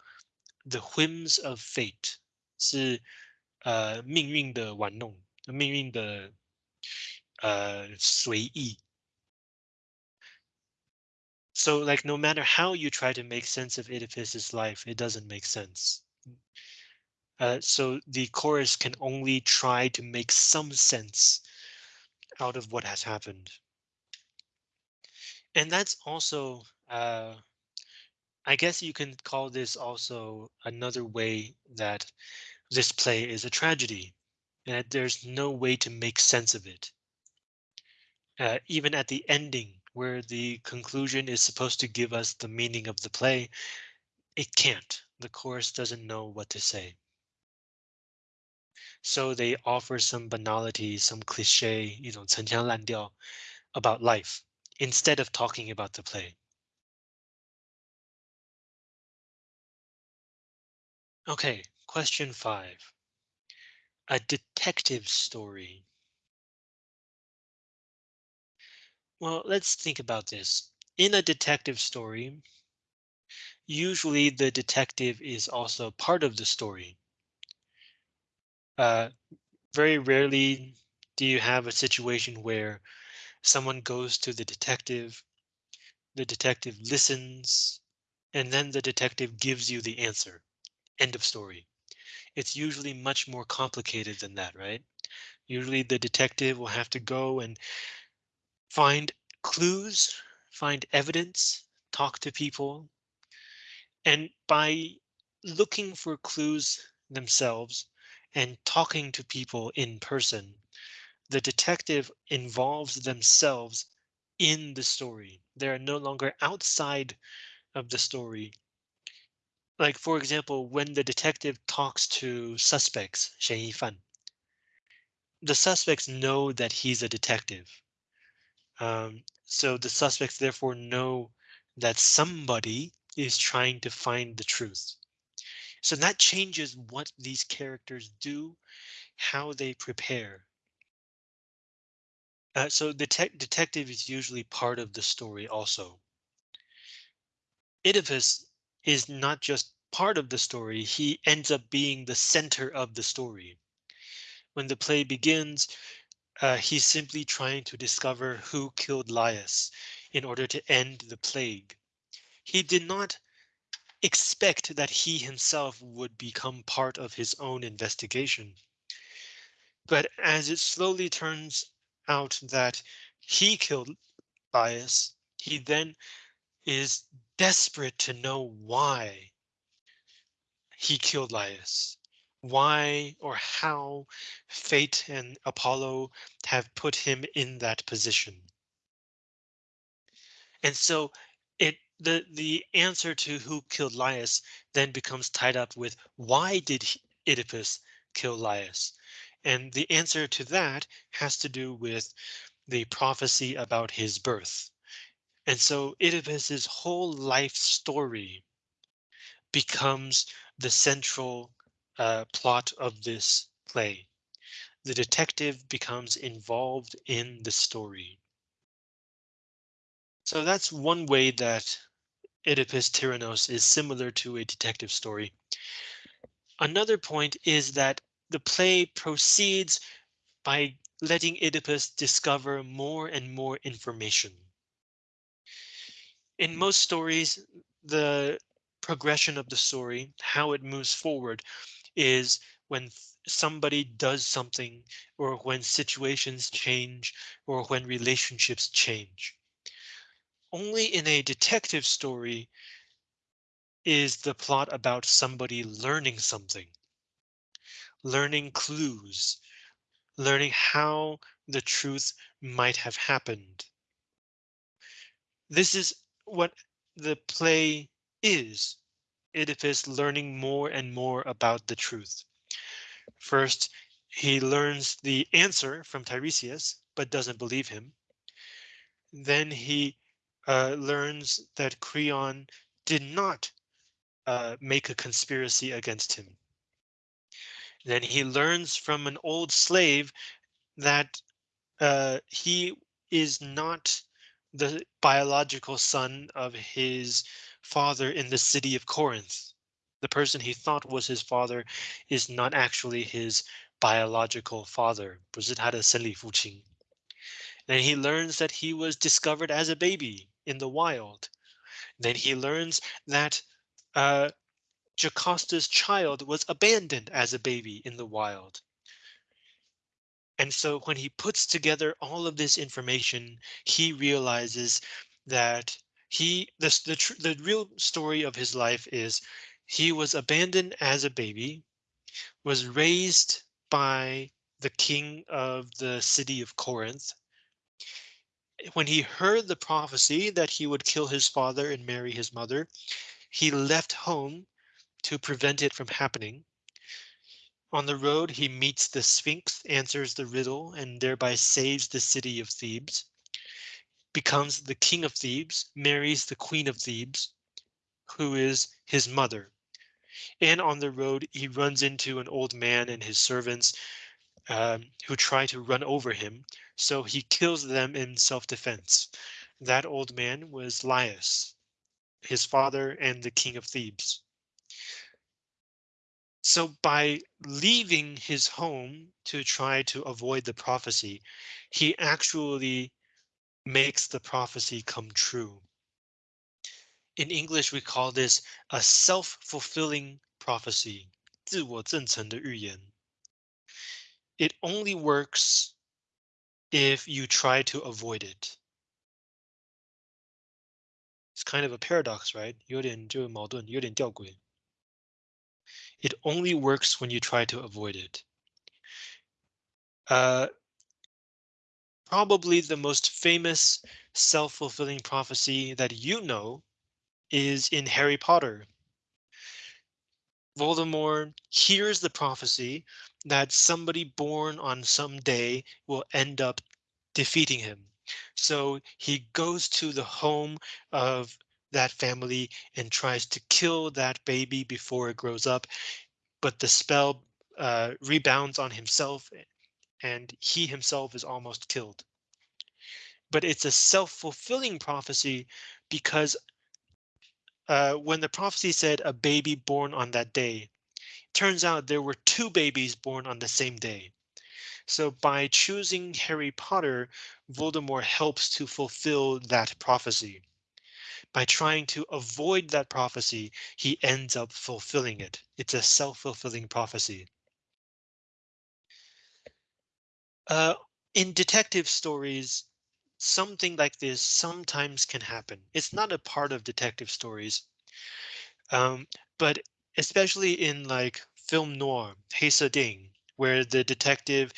the whims of fate. 是呃命运的玩弄，命运的呃随意。 So like no matter how you try to make sense of Oedipus's life, it doesn't make sense. Uh, so the chorus can only try to make some sense out of what has happened. And that's also, uh, I guess you can call this also another way that this play is a tragedy, that there's no way to make sense of it. Uh, even at the ending, where the conclusion is supposed to give us the meaning of the play, it can't. The chorus doesn't know what to say. So they offer some banality, some cliche, you know, 陈腔滥调 about life instead of talking about the play. Okay, question five. A detective story. Well, let's think about this. In a detective story, usually the detective is also part of the story. Uh, very rarely do you have a situation where someone goes to the detective, the detective listens, and then the detective gives you the answer. End of story. It's usually much more complicated than that, right? Usually the detective will have to go and find clues, find evidence, talk to people. And by looking for clues themselves and talking to people in person, the detective involves themselves in the story. They're no longer outside of the story. Like, for example, when the detective talks to suspects, 嫌疑犯, the suspects know that he's a detective. Um, so the suspects therefore know that somebody is trying to find the truth. So that changes what these characters do, how they prepare. Uh, so the detective is usually part of the story also. Oedipus is not just part of the story, he ends up being the center of the story. When the play begins, uh, he's simply trying to discover who killed Laius in order to end the plague. He did not expect that he himself would become part of his own investigation. But as it slowly turns out that he killed Laius, he then is desperate to know why he killed Laius, why or how fate and Apollo have put him in that position. And so it the the answer to who killed Laius then becomes tied up with why did Oedipus kill Laius? And the answer to that has to do with the prophecy about his birth. And so Oedipus's whole life story becomes the central uh, plot of this play. The detective becomes involved in the story. So that's one way that Oedipus Tyrannos is similar to a detective story. Another point is that the play proceeds by letting Oedipus discover more and more information. In most stories, the progression of the story, how it moves forward, is when somebody does something or when situations change or when relationships change. Only in a detective story is the plot about somebody learning something, learning clues, learning how the truth might have happened. This is what the play is. Oedipus learning more and more about the truth. First, he learns the answer from Tiresias, but doesn't believe him. Then he uh, learns that Creon did not uh, make a conspiracy against him. Then he learns from an old slave that uh, he is not the biological son of his father in the city of Corinth. The person he thought was his father is not actually his biological father. 不是他的生理父亲. Then he learns that he was discovered as a baby in the wild. Then he learns that uh, Jacosta's child was abandoned as a baby in the wild. And so when he puts together all of this information, he realizes that he the the real story of his life is he was abandoned as a baby, was raised by the king of the city of Corinth. When he heard the prophecy that he would kill his father and marry his mother, he left home to prevent it from happening. On the road, he meets the Sphinx, answers the riddle, and thereby saves the city of Thebes, becomes the king of Thebes, marries the queen of Thebes, who is his mother. And on the road, he runs into an old man and his servants um, who try to run over him. So he kills them in self-defense. That old man was Laius, his father and the king of Thebes. So by leaving his home to try to avoid the prophecy, he actually makes the prophecy come true. In English, we call this a self-fulfilling prophecy. 自我证成的预言. It only works if you try to avoid it. It's kind of a paradox, right? 有点就矛盾，有点吊诡. It only works when you try to avoid it. Uh, probably the most famous self-fulfilling prophecy that you know is in Harry Potter. Voldemort hears the prophecy that somebody born on some day will end up defeating him. So he goes to the home of that family and tries to kill that baby before it grows up. But the spell uh, rebounds on himself and he himself is almost killed. But it's a self-fulfilling prophecy because uh, when the prophecy said a baby born on that day, turns out there were two babies born on the same day. So by choosing Harry Potter, Voldemort helps to fulfill that prophecy. By trying to avoid that prophecy, he ends up fulfilling it. It's a self-fulfilling prophecy. Uh, in detective stories, something like this sometimes can happen. It's not a part of detective stories, um, but especially in like film noir, Heisa Ding, where the detective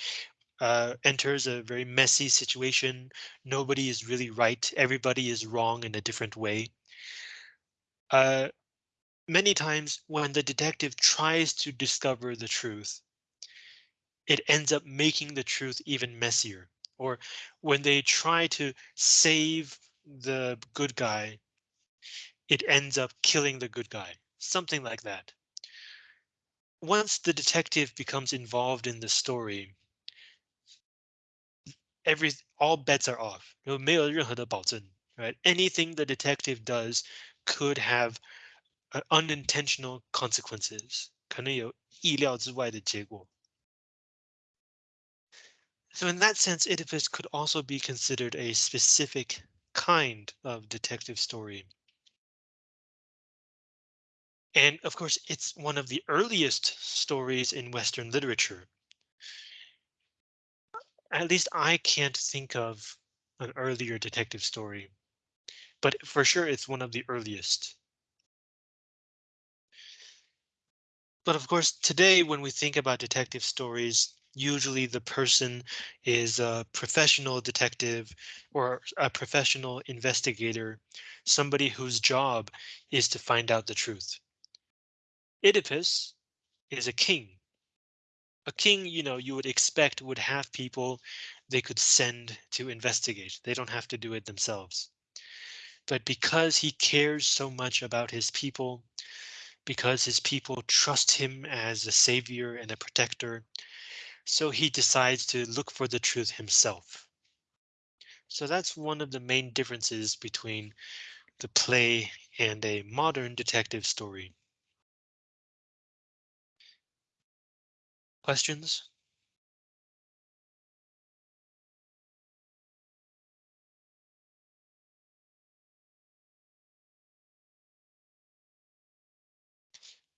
uh, enters a very messy situation. Nobody is really right. Everybody is wrong in a different way. Uh, many times when the detective tries to discover the truth, it ends up making the truth even messier. Or when they try to save the good guy, it ends up killing the good guy. Something like that. Once the detective becomes involved in the story, every all bets are off. 没有任何的保证, right? Anything the detective does could have uh, unintentional consequences. 可能有意料之外的结果. So in that sense, Oedipus could also be considered a specific kind of detective story. And of course, it's one of the earliest stories in Western literature. At least I can't think of an earlier detective story, but for sure it's one of the earliest. But of course, today when we think about detective stories, usually the person is a professional detective or a professional investigator, somebody whose job is to find out the truth. Oedipus is a king. A king, you know, you would expect would have people they could send to investigate. They don't have to do it themselves. But because he cares so much about his people, because his people trust him as a savior and a protector, so he decides to look for the truth himself. So that's one of the main differences between the play and a modern detective story. Questions?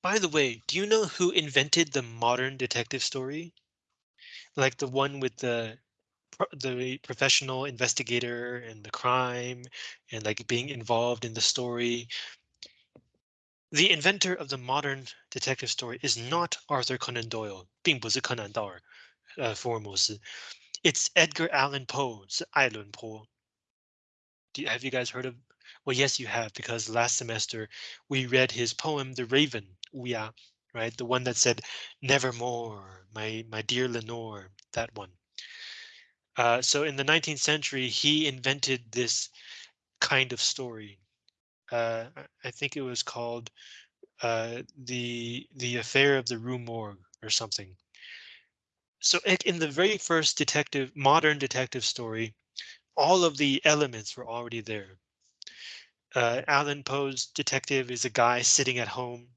By the way, do you know who invented the modern detective story? Like the one with the the professional investigator and the crime and like being involved in the story. The inventor of the modern detective story is not Arthur Conan Doyle, 并不是柯南道尔，呃，福尔摩斯. It's Edgar Allan Poe, 是爱伦坡. Do you, have you guys heard of? Well, yes, you have, because last semester we read his poem, The Raven, 乌鸦, right? The one that said, nevermore, my, my dear Lenore, that one. Uh, so in the 19th century, he invented this kind of story. Uh, I think it was called uh, the the affair of the Rue Morgue or something. So in the very first detective, modern detective story, all of the elements were already there. Uh, Allan Poe's detective is a guy sitting at home.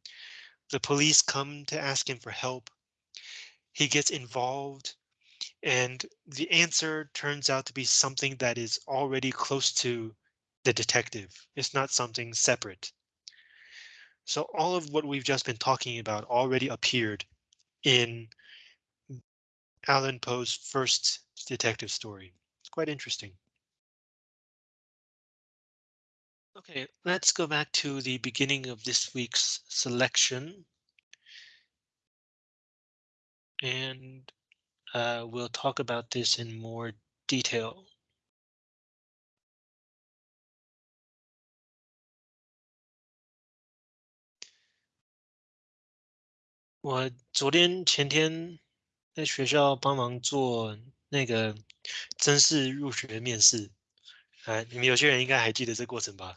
The police come to ask him for help. He gets involved and the answer turns out to be something that is already close to the detective. It's not something separate. So all of what we've just been talking about already appeared in Allan Poe's first detective story. It's quite interesting. Okay, let's go back to the beginning of this week's selection. And uh, we'll talk about this in more detail. 我啊，你们有些人应该还记得这过程吧？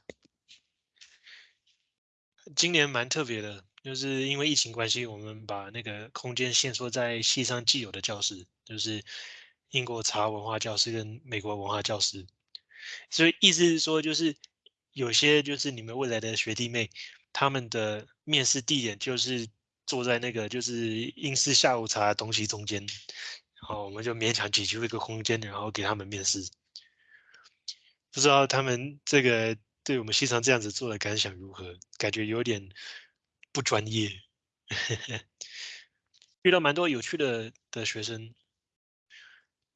今年蛮特别的，就是因为疫情关系，我们把那个空间限缩在系上既有的教室，就是英国茶文化教室跟美国文化教室。所以意思是说，就是有些就是你们未来的学弟妹，他们的面试地点就是坐在那个就是英式下午茶东西中间，然后我们就勉强挤出一个空间，然后给他们面试。不知道他们这个。对我们西常这样子做的感想如何？感觉有点不专业。遇到蛮多有趣的的学生，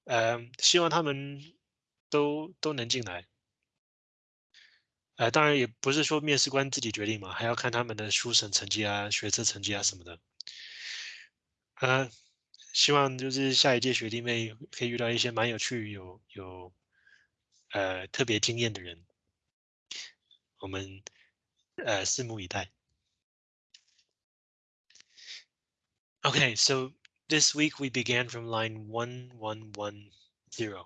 呃，希望他们都都能进来。呃，当然也不是说面试官自己决定嘛，还要看他们的书审成绩啊、学测成绩啊什么的。呃，希望就是下一届学弟妹可以遇到一些蛮有趣、有有呃特别经验的人。我们呃拭目以待。Okay, so this week we began from line 1110,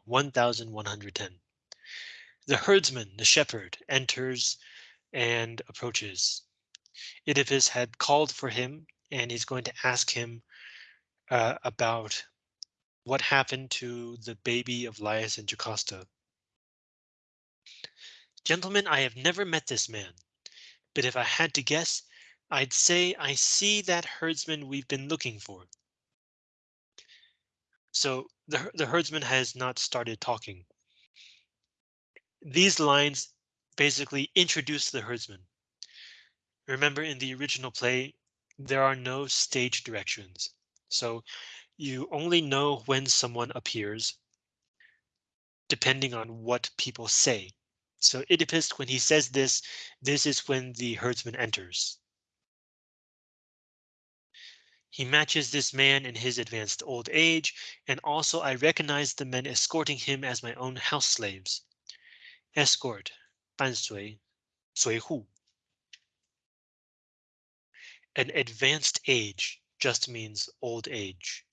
1110. The herdsman, the shepherd, enters and approaches. Oedipus had called for him and he's going to ask him uh, about what happened to the baby of Laius and Jocasta. Gentlemen, I have never met this man, but if I had to guess, I'd say I see that herdsman we've been looking for. So the, the herdsman has not started talking. These lines basically introduce the herdsman. Remember in the original play, there are no stage directions. So you only know when someone appears depending on what people say. So Oedipus, when he says this, this is when the herdsman enters. He matches this man in his advanced old age, and also I recognize the men escorting him as my own house slaves. Escort, 伴随,随护. An advanced age just means old age.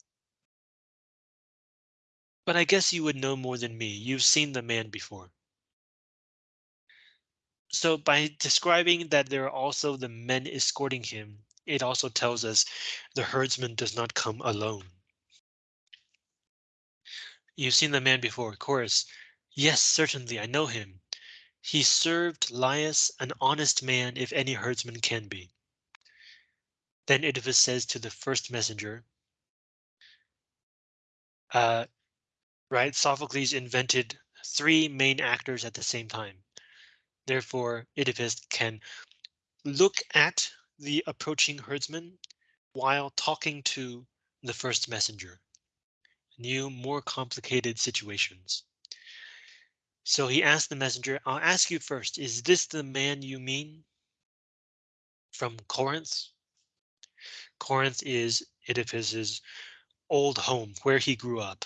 But I guess you would know more than me. You've seen the man before. So by describing that there are also the men escorting him, it also tells us the herdsman does not come alone. You've seen the man before, chorus. Yes, certainly, I know him. He served Laius, an honest man, if any herdsman can be. Then Oedipus says to the first messenger, uh, right, Sophocles invented three main actors at the same time. Therefore, Oedipus can look at the approaching herdsman while talking to the first messenger. New, more complicated situations. So he asked the messenger, I'll ask you first, is this the man you mean? From Corinth? Corinth is Oedipus's old home where he grew up.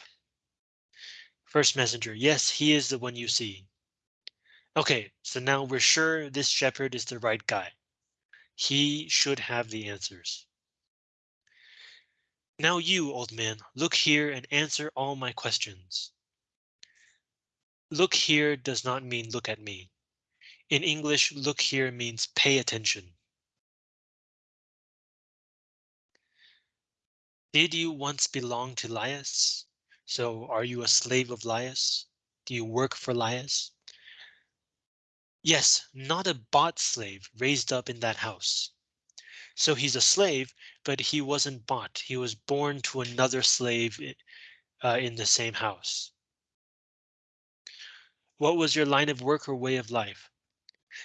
First messenger, yes, he is the one you see. Okay, so now we're sure this shepherd is the right guy. He should have the answers. Now you, old man, look here and answer all my questions. Look here does not mean look at me. In English, look here means pay attention. Did you once belong to Laius? So are you a slave of Laius? Do you work for Laius? Yes, not a bought slave raised up in that house. So he's a slave, but he wasn't bought. He was born to another slave uh, in the same house. What was your line of work or way of life?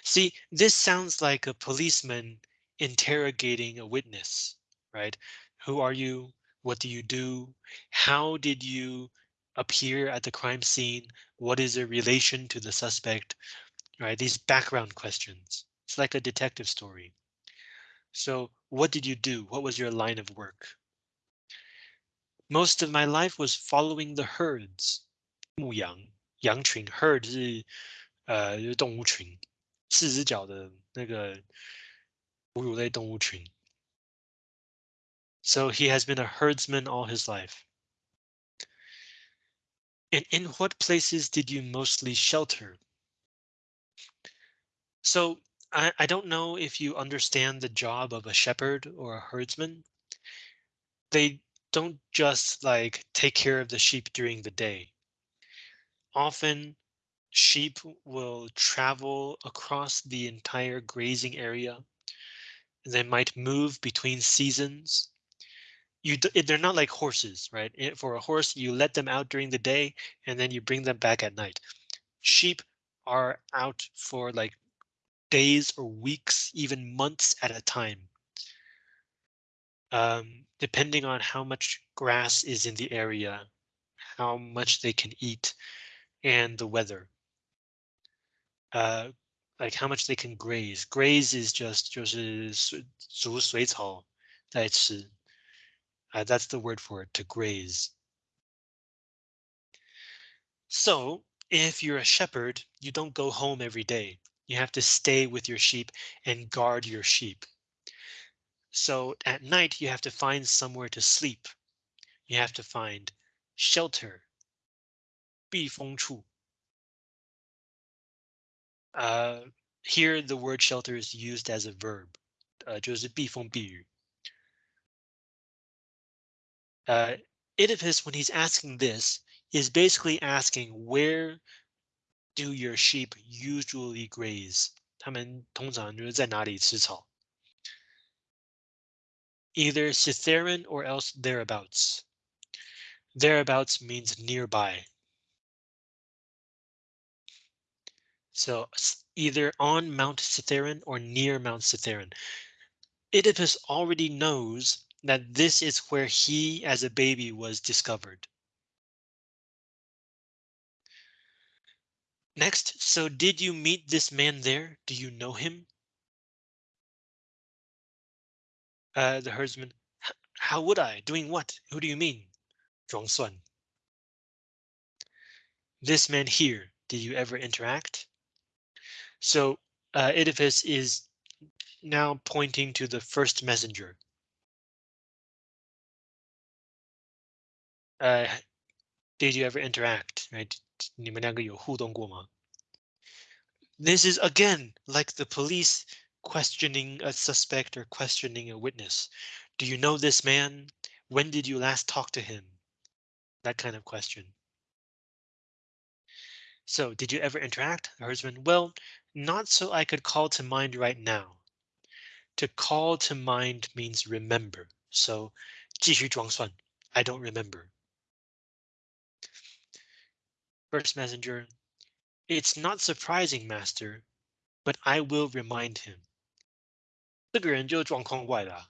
See, this sounds like a policeman interrogating a witness, right? Who are you? What do you do? How did you appear at the crime scene? What is your relation to the suspect? right? These background questions. It's like a detective story. So what did you do? What was your line of work? Most of my life was following the herds. 牧羊，羊群 herd 是呃动物群，四只脚的那个哺乳类动物群。So he has been a herdsman all his life. And in what places did you mostly shelter? So I, I don't know if you understand the job of a shepherd or a herdsman. They don't just like take care of the sheep during the day. Often sheep will travel across the entire grazing area. They might move between seasons. You they're not like horses, right? For a horse, you let them out during the day and then you bring them back at night. Sheep are out for like days or weeks, even months at a time. Um, depending on how much grass is in the area, how much they can eat, and the weather. Uh, like how much they can graze. Graze is just 就是逐水草在吃. Uh, that's the word for it, to graze. So if you're a shepherd, you don't go home every day. You have to stay with your sheep and guard your sheep. So at night, you have to find somewhere to sleep. You have to find shelter. 避风处. Uh, here, the word shelter is used as a verb. Uh, 就是避风避雨. Uh, Oedipus, when he's asking this, is basically asking where do your sheep usually graze? 他们通常就是在哪里吃草？Either Cytheron or else thereabouts. Thereabouts means nearby. So either on Mount Cytheron or near Mount Cytheron. Oedipus already knows that this is where he as a baby was discovered. Next, so did you meet this man there? Do you know him? Uh, the herdsman, how would I? Doing what? Who do you mean? 装蒜. This man here, did you ever interact? So uh, Oedipus is now pointing to the first messenger. Uh, did you ever interact? Right? 你们两个有互动过吗? This is again like the police questioning a suspect or questioning a witness. Do you know this man? When did you last talk to him? That kind of question. So did you ever interact? The herdsman, well, not so I could call to mind right now. To call to mind means remember. So 继续装蒜, I don't remember. First messenger, it's not surprising, master, but I will remind him. 这个人就状况外了、啊，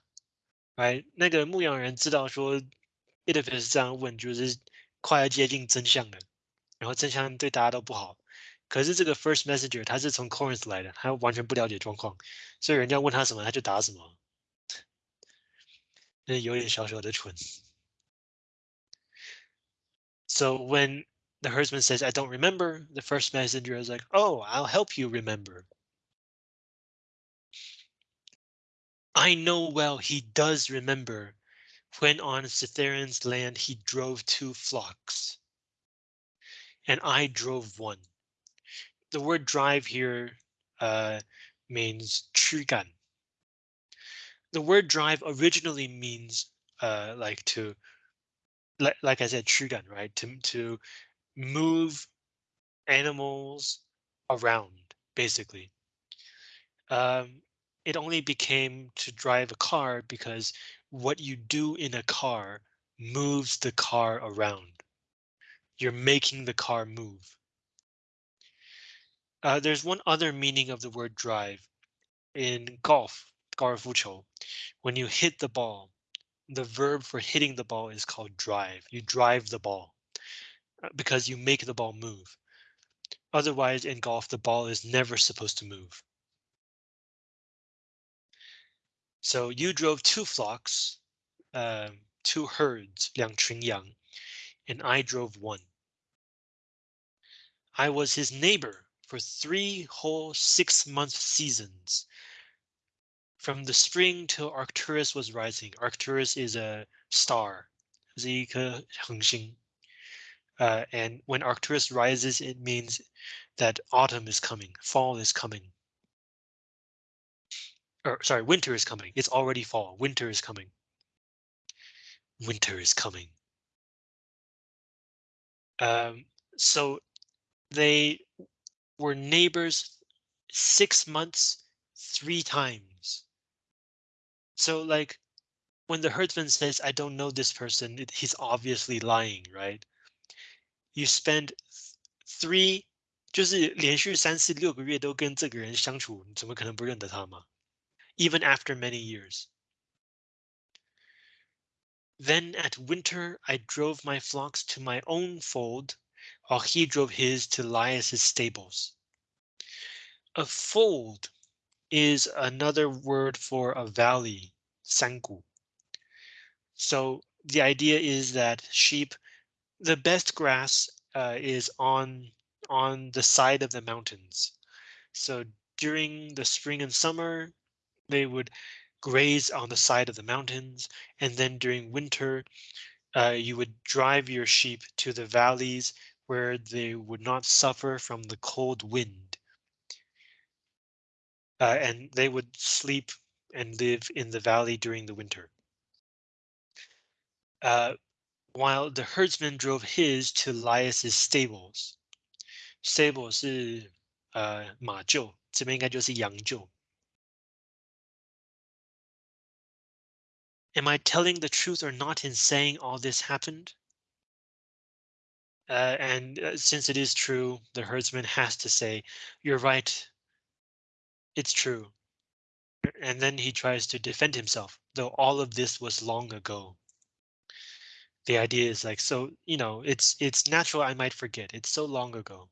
哎，那个牧羊人知道说 Oedipus 这样问就是快要接近真相了，然后真相对大家都不好。可是这个 First Messenger 他是从 Corinth 来的，他完全不了解状况，所以人家问他什么他就答什么，有点小小的蠢。So when the herdsman says, I don't remember. The first messenger is like, oh, I'll help you remember. I know well he does remember when on Cithaeron's land he drove two flocks. And I drove one. The word drive here uh, means trigan. The word drive originally means uh, like to, like, like I said, trigan, right? To, to move animals around, basically. Um, it only became to drive a car because what you do in a car moves the car around. You're making the car move. Uh, there's one other meaning of the word drive in golf, 高尔夫球. When you hit the ball, the verb for hitting the ball is called drive. You drive the ball uh, because you make the ball move. Otherwise, in golf, the ball is never supposed to move. So you drove two flocks, uh, two herds, 两群羊, and I drove one. I was his neighbor for three whole six month seasons. From the spring till Arcturus was rising. Arcturus is a star, 是一颗恒星. Uh, and when Arcturus rises, it means that autumn is coming, fall is coming or sorry, winter is coming. It's already fall. Winter is coming. Winter is coming. Um, so they were neighbors six months, three times. So like when the herdsman says, I don't know this person, it, he's obviously lying, right? you spend three，就是连续三四六个月都跟这个人相处，你怎么可能不认得他嘛？Even after many years. Then at winter, I drove my flocks to my own fold, while he drove his to Laius's stables. A fold is another word for a valley, sangu. So the idea is that sheep the best grass uh, is on on the side of the mountains. So during the spring and summer, they would graze on the side of the mountains, and then during winter, uh, you would drive your sheep to the valleys where they would not suffer from the cold wind. Uh, and they would sleep and live in the valley during the winter. Uh, while the herdsman drove his to Laius's stables. Stable 是呃马厩，这边应该就是羊厩。Am I telling the truth or not in saying all this happened? Uh, and uh, since it is true, the herdsman has to say, you're right, it's true. And then he tries to defend himself, though all of this was long ago The idea is like, so, you know, it's it's natural I might forget. It's so long ago.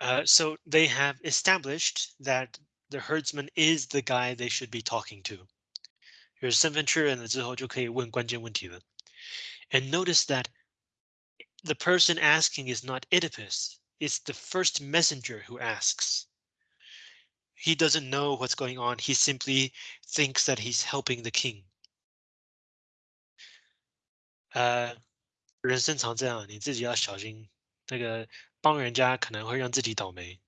Uh, so they have established that the herdsman is the guy they should be talking to. 就是身份确认了之后，就可以问关键问题了。And notice that the person asking is not Oedipus. It's the first messenger who asks. He doesn't know what's going on. He simply thinks that he's helping the king. 呃，人生常这样，你自己要小心。那个帮人家可能会让自己倒霉，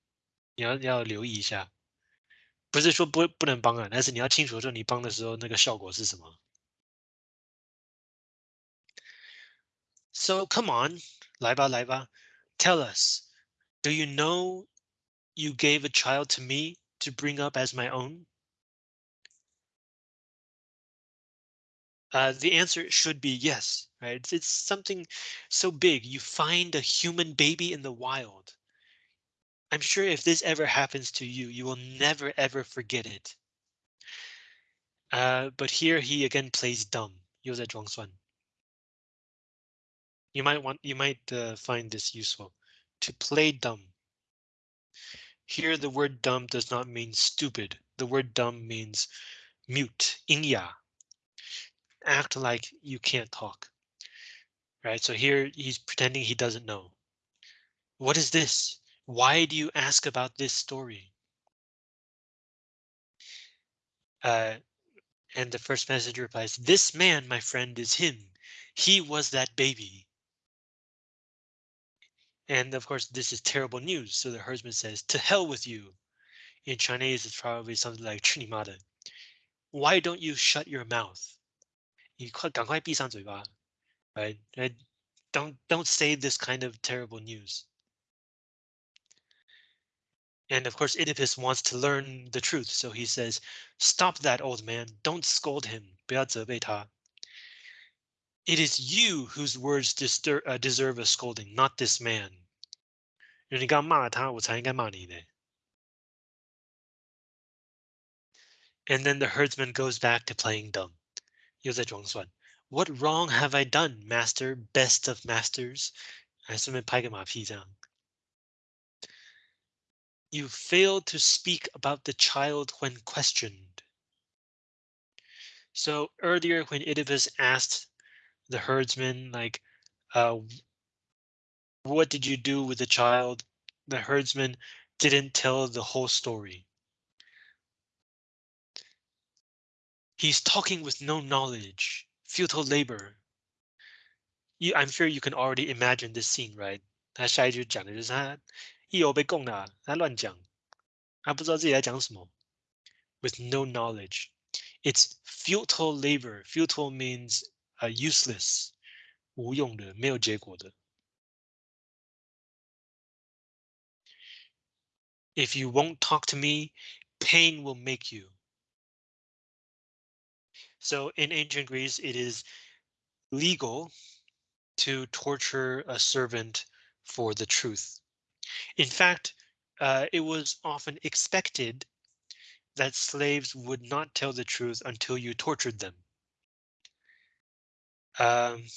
你要要留意一下。不是说不不能帮啊，但是你要清楚说你帮的时候那个效果是什么。So come on, 来吧来吧，tell us, do you know you gave a child to me to bring up as my own? Uh, the answer should be yes, right? It's, it's something so big. You find a human baby in the wild. I'm sure if this ever happens to you, you will never ever forget it. Uh, but here he again plays dumb. Yozai Zhuangsuan. You might want you might uh, find this useful to play dumb. Here the word dumb does not mean stupid. The word dumb means mute, 音哑. Act like you can't talk. Right? So here he's pretending he doesn't know. What is this? Why do you ask about this story? Uh, and the first messenger replies, This man, my friend, is him. He was that baby. And of course, this is terrible news. So the herdsman says, To hell with you. In Chinese, it's probably something like 去你妈的. Why don't you shut your mouth? 你快赶快闭上嘴巴. Right? right? Don't don't say this kind of terrible news. And of course, Oedipus wants to learn the truth, so he says, Stop that, old man. Don't scold him. 不要责备他. It is you whose words distur uh, deserve a scolding, not this man. 你刚骂了他，我才应该骂你呢. And then the herdsman goes back to playing dumb. 又在装蒜. What wrong have I done, master, best of masters? 还顺便拍个马屁这样. You failed to speak about the child when questioned. So earlier when Oedipus asked the herdsman, like, uh, what did you do with the child? The herdsman didn't tell the whole story. He's talking with no knowledge, futile labor. You, I'm sure you can already imagine this scene, right? 他下一句讲的就是他一有被供的，他乱讲，他不知道自己在讲什么。With no knowledge, it's futile labor. Futile means uh, useless, 无用的，没有结果的。 If you won't talk to me, pain will make you. So in ancient Greece, it is legal to torture a servant for the truth. In fact, uh, it was often expected that slaves would not tell the truth until you tortured them. Um,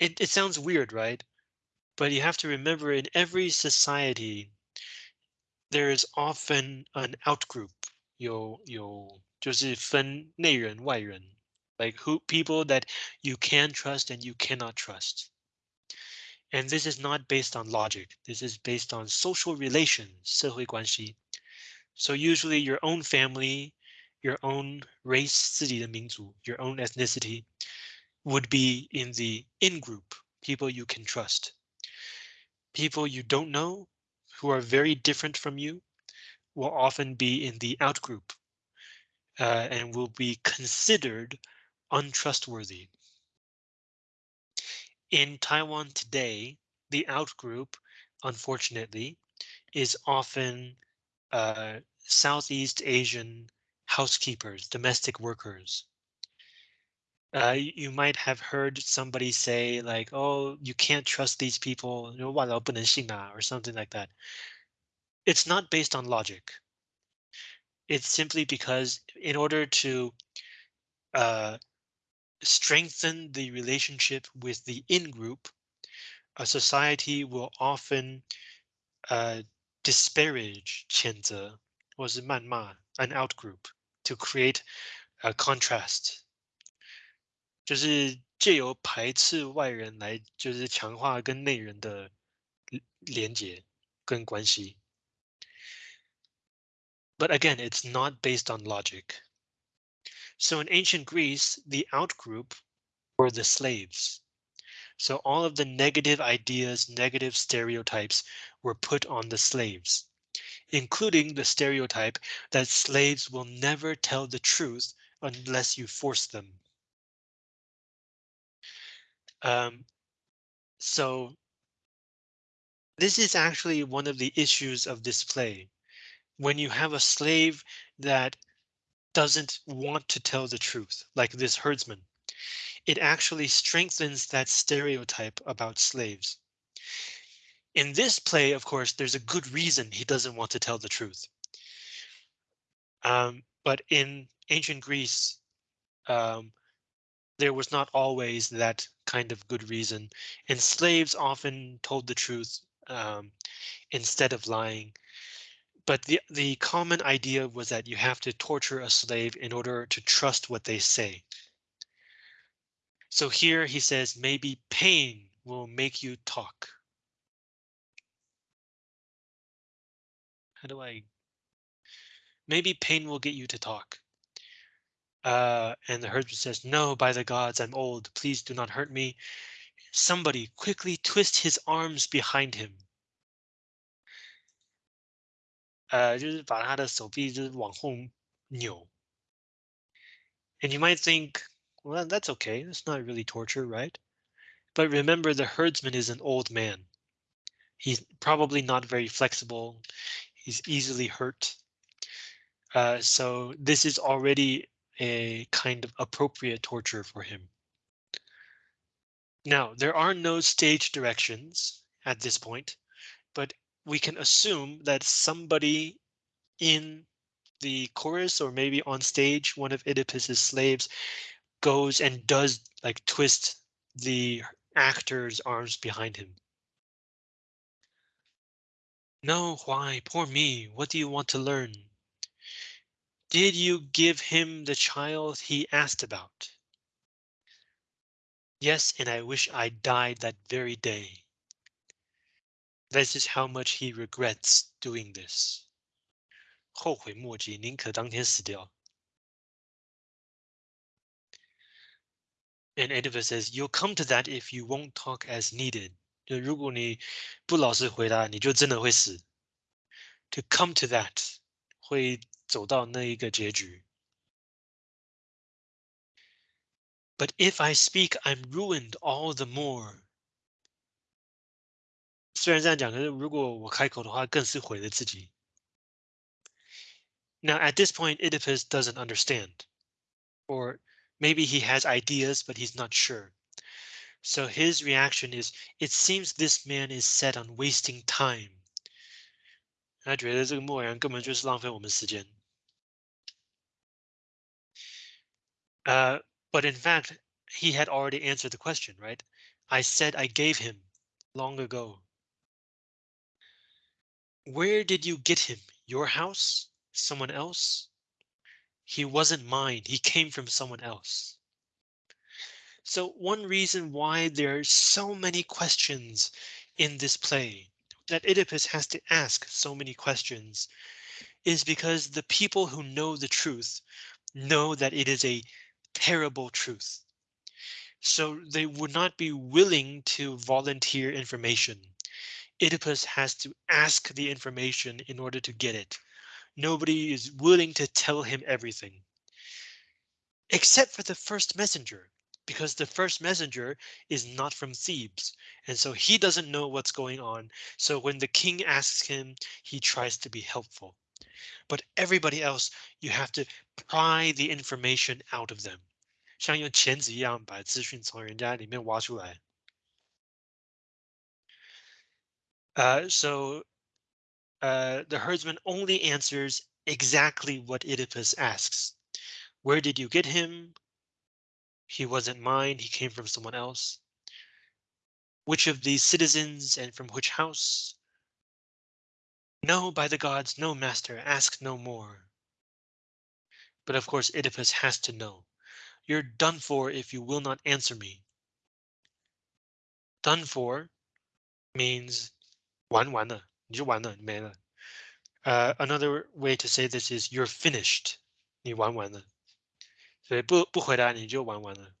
it, it sounds weird, right? But you have to remember in every society, there is often an outgroup. 有有就是分内人外人, like who people that you can trust and you cannot trust. And this is not based on logic. This is based on social relations, 社会关系. So usually your own family, your own race, 自己的民族, your own ethnicity would be in the in group, people you can trust. People you don't know, who are very different from you, will often be in the outgroup uh, and will be considered untrustworthy. In Taiwan today, the outgroup, unfortunately, is often uh, Southeast Asian housekeepers, domestic workers. Uh, you might have heard somebody say like, oh, you can't trust these people, or something like that. It's not based on logic. It's simply because in order to uh, strengthen the relationship with the in-group, a society will often uh, disparage 谴责或是谩骂 an out-group to create a contrast. 就是借由排斥外人来，就是强化跟内人的连接跟关系。But again, it's not based on logic. So in ancient Greece, the outgroup were the slaves. So all of the negative ideas, negative stereotypes were put on the slaves, including the stereotype that slaves will never tell the truth unless you force them. Um, so this is actually one of the issues of this play. When you have a slave that doesn't want to tell the truth, like this herdsman, it actually strengthens that stereotype about slaves. In this play, of course, there's a good reason he doesn't want to tell the truth. Um, but in ancient Greece, um, there was not always that kind of good reason, and slaves often told the truth um, instead of lying. But the the common idea was that you have to torture a slave in order to trust what they say. So here he says maybe pain will make you talk. How do I? Maybe pain will get you to talk. Uh, and the herdsman says, no, by the gods, I'm old. Please do not hurt me. Somebody quickly twist his arms behind him. 呃，就是把他的手臂就是往后扭。And you might think, well, that's okay. That's not really torture, right? But remember, the herdsman is an old man. He's probably not very flexible. He's easily hurt. Uh, so this is already a kind of appropriate torture for him. Now, there are no stage directions at this point, but we can assume that somebody in the chorus or maybe on stage, one of Oedipus's slaves goes and does like twist the actor's arms behind him. No, why? Poor me. What do you want to learn? Did you give him the child he asked about? Yes, and I wish I died that very day. This is how much he regrets doing this. 后悔莫及，宁可当天死掉。And Oedipus says, "You'll come to that if you won't talk as needed." 就如果你不老实回答，你就真的会死。To come to that 会走到那一个结局。But if I speak, I'm ruined all the more. 虽然这样讲，可是如果我开口的话，更是毁了自己。Now at this point, Oedipus doesn't understand, or maybe he has ideas, but he's not sure. So his reaction is, it seems this man is set on wasting time. 他觉得这个莫言根本就是浪费我们时间。Uh, but in fact, he had already answered the question, right? I said I gave him long ago. Where did you get him? Your house? Someone else? He wasn't mine. He came from someone else. So one reason why there are so many questions in this play that Oedipus has to ask so many questions is because the people who know the truth know that it is a terrible truth. So they would not be willing to volunteer information. Oedipus has to ask the information in order to get it. Nobody is willing to tell him everything. Except for the first messenger, because the first messenger is not from Thebes, and so he doesn't know what's going on. So when the king asks him, he tries to be helpful. But everybody else, you have to pry the information out of them. 像用钳子一样把资讯从人家里面挖出来。Uh, so uh, the herdsman only answers exactly what Oedipus asks. Where did you get him? He wasn't mine, he came from someone else. Which of these citizens and from which house? No, by the gods, no master, ask no more. But of course Oedipus has to know. You're done for if you will not answer me. Done for means 完完了，你就完了，没了。Uh, another way to say this is you're finished. 你玩完了。 所以不不回答你就玩完了。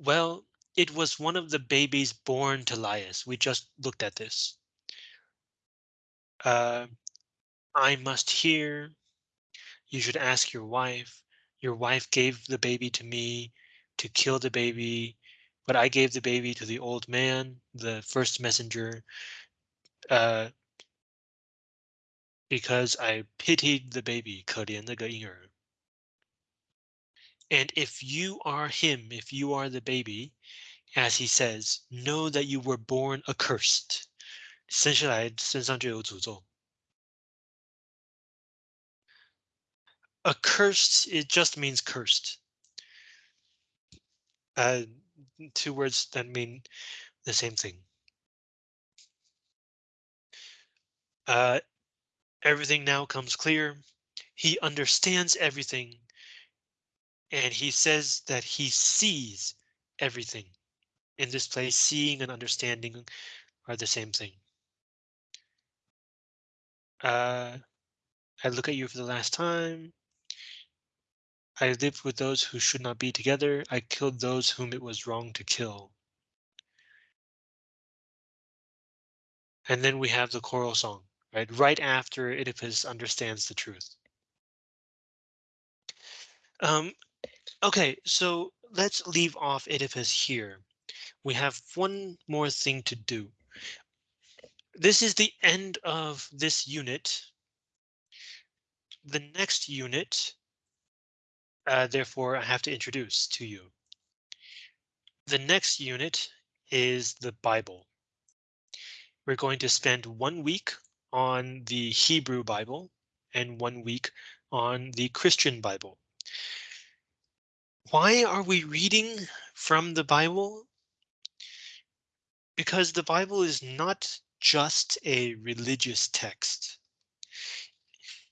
Well, it was one of the babies born to Laius. We just looked at this. Uh, I must hear. You should ask your wife. Your wife gave the baby to me to kill the baby, but I gave the baby to the old man, the first messenger. Uh, because I pitied the baby, 可怜那个婴儿. And if you are him, if you are the baby, as he says, know that you were born accursed. 生下来身上就有诅咒。Accursed, it just means cursed. Uh, two words that mean the same thing. Uh, everything now comes clear. He understands everything. And he says that he sees everything. In this place, seeing and understanding are the same thing. Uh, I look at you for the last time. I lived with those who should not be together. I killed those whom it was wrong to kill. And then we have the choral song, right? Right after Oedipus understands the truth. Um, okay, so let's leave off Oedipus here. We have one more thing to do. This is the end of this unit. The next unit uh, therefore, I have to introduce to you. The next unit is the Bible. We're going to spend one week on the Hebrew Bible and one week on the Christian Bible. Why are we reading from the Bible? Because the Bible is not just a religious text.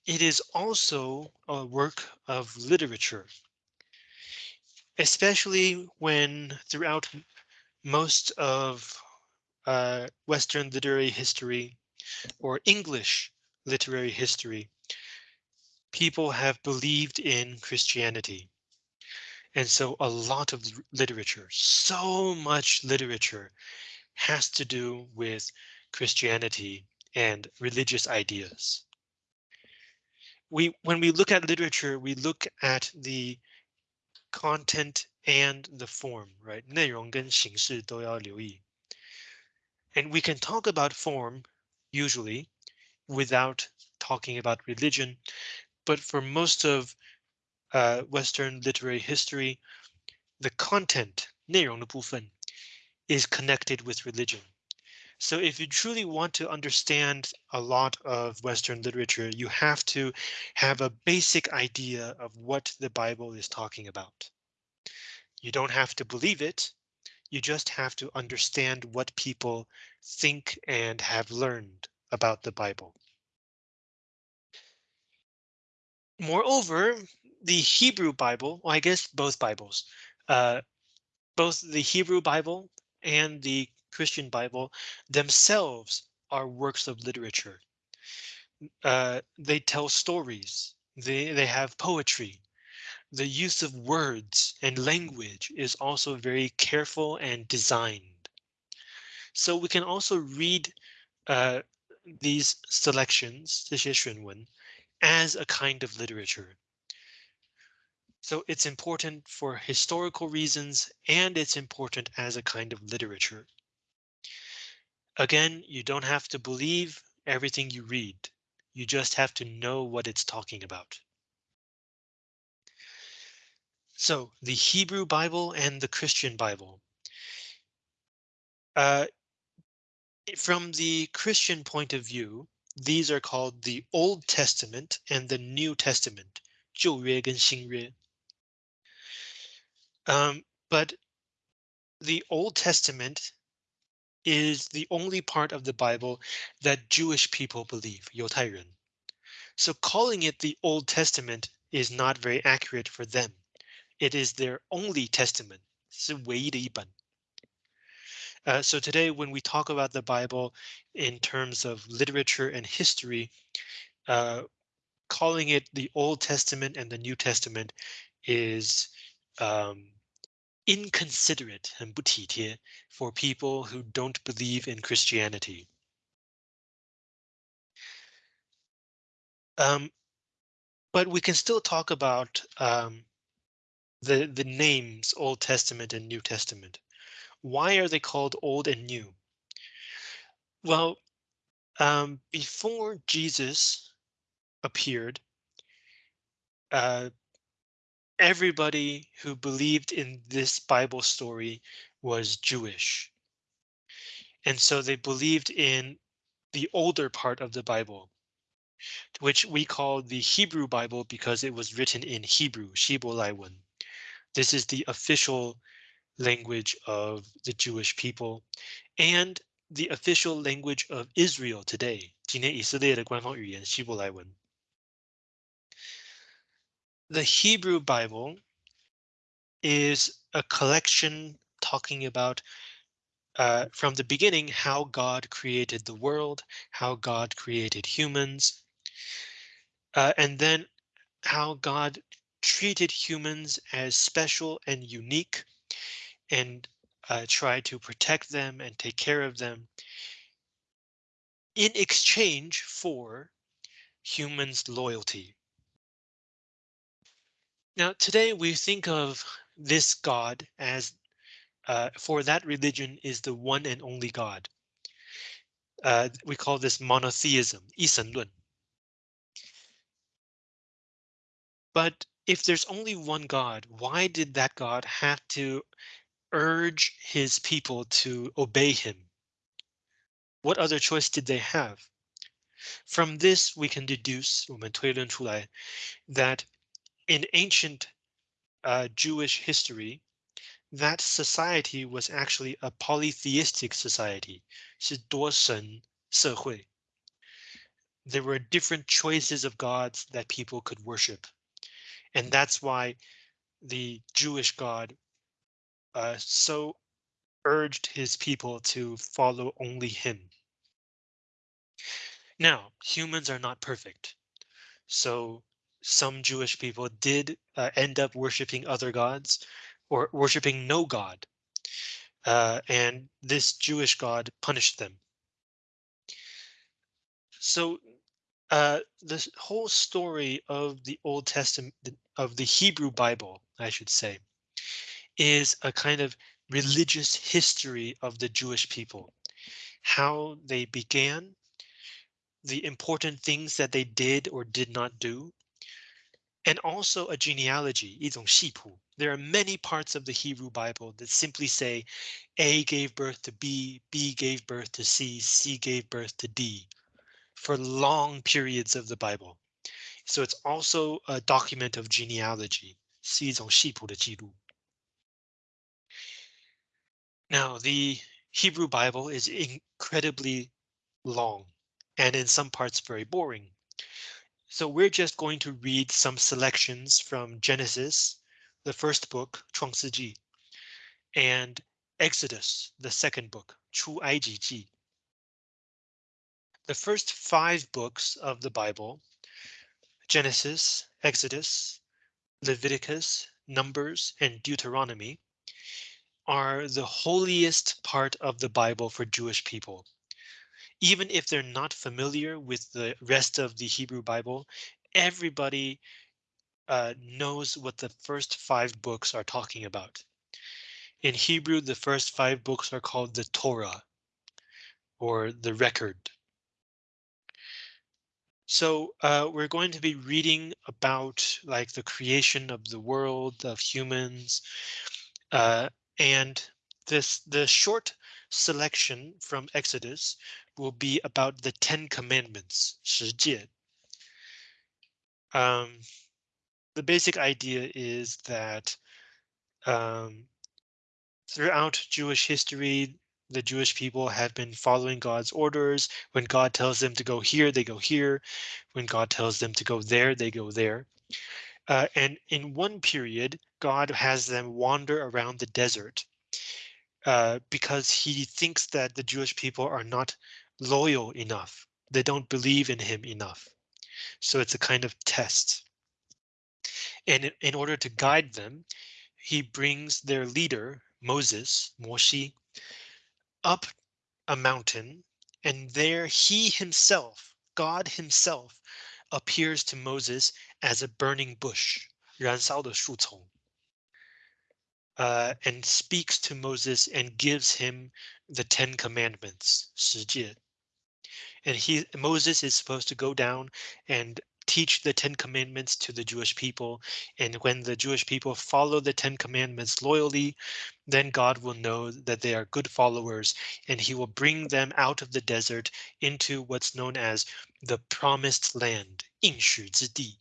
It is also a work of literature, especially when throughout most of uh, Western literary history or English literary history, people have believed in Christianity. And so a lot of literature, so much literature has to do with Christianity and religious ideas we when we look at literature, we look at the content and the form, right? 内容跟形式都要留意. And we can talk about form usually without talking about religion. But for most of uh, Western literary history, the content 内容的部分 is connected with religion. So if you truly want to understand a lot of Western literature, you have to have a basic idea of what the Bible is talking about. You don't have to believe it. you just have to understand what people think and have learned about the Bible. Moreover, the Hebrew Bible, well, I guess both Bibles, uh, both the Hebrew Bible and the Christian Bible themselves are works of literature. Uh, they tell stories. They they have poetry. The use of words and language is also very careful and designed. So we can also read uh, these selections, as a kind of literature. So it's important for historical reasons and it's important as a kind of literature. Again, you don't have to believe everything you read. You just have to know what it's talking about. So the Hebrew Bible and the Christian Bible. Uh, from the Christian point of view, these are called the Old Testament and the New Testament. 旧约跟新约. Um, but the Old Testament is the only part of the Bible that Jewish people believe, 犹太人. So calling it the Old Testament is not very accurate for them. It is their only testament. 是唯一的一本. Uh, so today, when we talk about the Bible in terms of literature and history, uh, calling it the Old Testament and the New Testament is um, inconsiderate and 不体贴 for people who don't believe in Christianity. Um, but we can still talk about um, the the names Old Testament and New Testament. Why are they called Old and New? Well, um, before Jesus appeared, uh, everybody who believed in this Bible story was Jewish. And so they believed in the older part of the Bible, which we call the Hebrew Bible because it was written in Hebrew, Shibolaiwan. This is the official language of the Jewish people and the official language of Israel today. 今天以色列的官方语言希伯来文。The Hebrew Bible is a collection talking about uh, from the beginning how God created the world, how God created humans, uh, and then how God treated humans as special and unique and uh, try to protect them and take care of them in exchange for humans' loyalty. Now, today we think of this God as uh, for that religion is the one and only God. Uh, we call this monotheism, 一神论. But if there's only one God, why did that God have to urge his people to obey him? What other choice did they have? From this, we can deduce 我们推论出来 that in ancient uh, Jewish history, that society was actually a polytheistic society, 是多神社会. There were different choices of gods that people could worship. And that's why the Jewish God uh, so urged his people to follow only him. Now, humans are not perfect. So some Jewish people did uh, end up worshiping other gods or worshiping no God. Uh, and this Jewish God punished them. So uh, the whole story of the Old Testament, of the Hebrew Bible, I should say, is a kind of religious history of the Jewish people, how they began, the important things that they did or did not do, and also a genealogy, 一种系谱. There are many parts of the Hebrew Bible that simply say A gave birth to B, B gave birth to C, C gave birth to D for long periods of the Bible. So it's also a document of genealogy, 是一种系谱的记录. Now, the Hebrew Bible is incredibly long and in some parts very boring. So we're just going to read some selections from Genesis, the first book, 创世纪, and Exodus, the second book, 出埃及记. The first five books of the Bible, Genesis, Exodus, Leviticus, Numbers, and Deuteronomy, are the holiest part of the Bible for Jewish people. Even if they're not familiar with the rest of the Hebrew Bible, everybody uh, knows what the first five books are talking about. In Hebrew, the first five books are called the Torah or the record. So uh, we're going to be reading about like the creation of the world of humans. Uh, and this the short selection from Exodus will be about the Ten Commandments. Um, the basic idea is that um, throughout Jewish history, the Jewish people have been following God's orders. When God tells them to go here, they go here. When God tells them to go there, they go there. Uh, and in one period, God has them wander around the desert uh, because he thinks that the Jewish people are not loyal enough. They don't believe in him enough. So it's a kind of test. And in, order to guide them, he brings their leader, Moses, Moshi, up a mountain, and there he himself, God himself, appears to Moses as a burning bush, 燃烧的树丛, uh, and speaks to Moses and gives him the Ten Commandments, 十诫. And he Moses is supposed to go down and teach the Ten Commandments to the Jewish people. And when the Jewish people follow the Ten Commandments loyally, then God will know that they are good followers and he will bring them out of the desert into what's known as the promised land, 应许之地,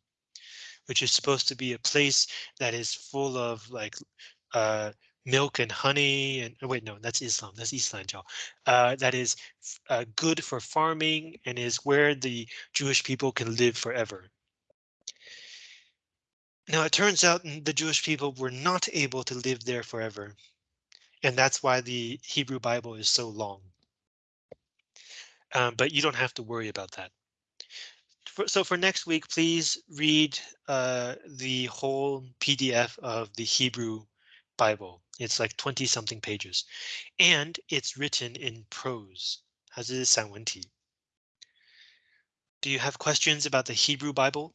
which is supposed to be a place that is full of like uh, milk and honey and oh, wait no that's Islam that's Islam uh, that is uh, good for farming and is where the Jewish people can live forever. Now it turns out the Jewish people were not able to live there forever. And that's why the Hebrew Bible is so long. Um, but you don't have to worry about that. For, so for next week, please read uh, the whole PDF of the Hebrew Bible. It's like 20 something pages and it's written in prose. 它是散文体. Do you have questions about the Hebrew Bible?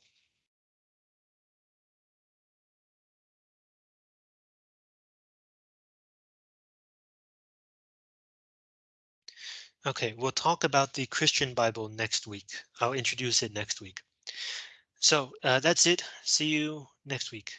Okay, we'll talk about the Christian Bible next week. I'll introduce it next week. So uh, that's it. See you next week.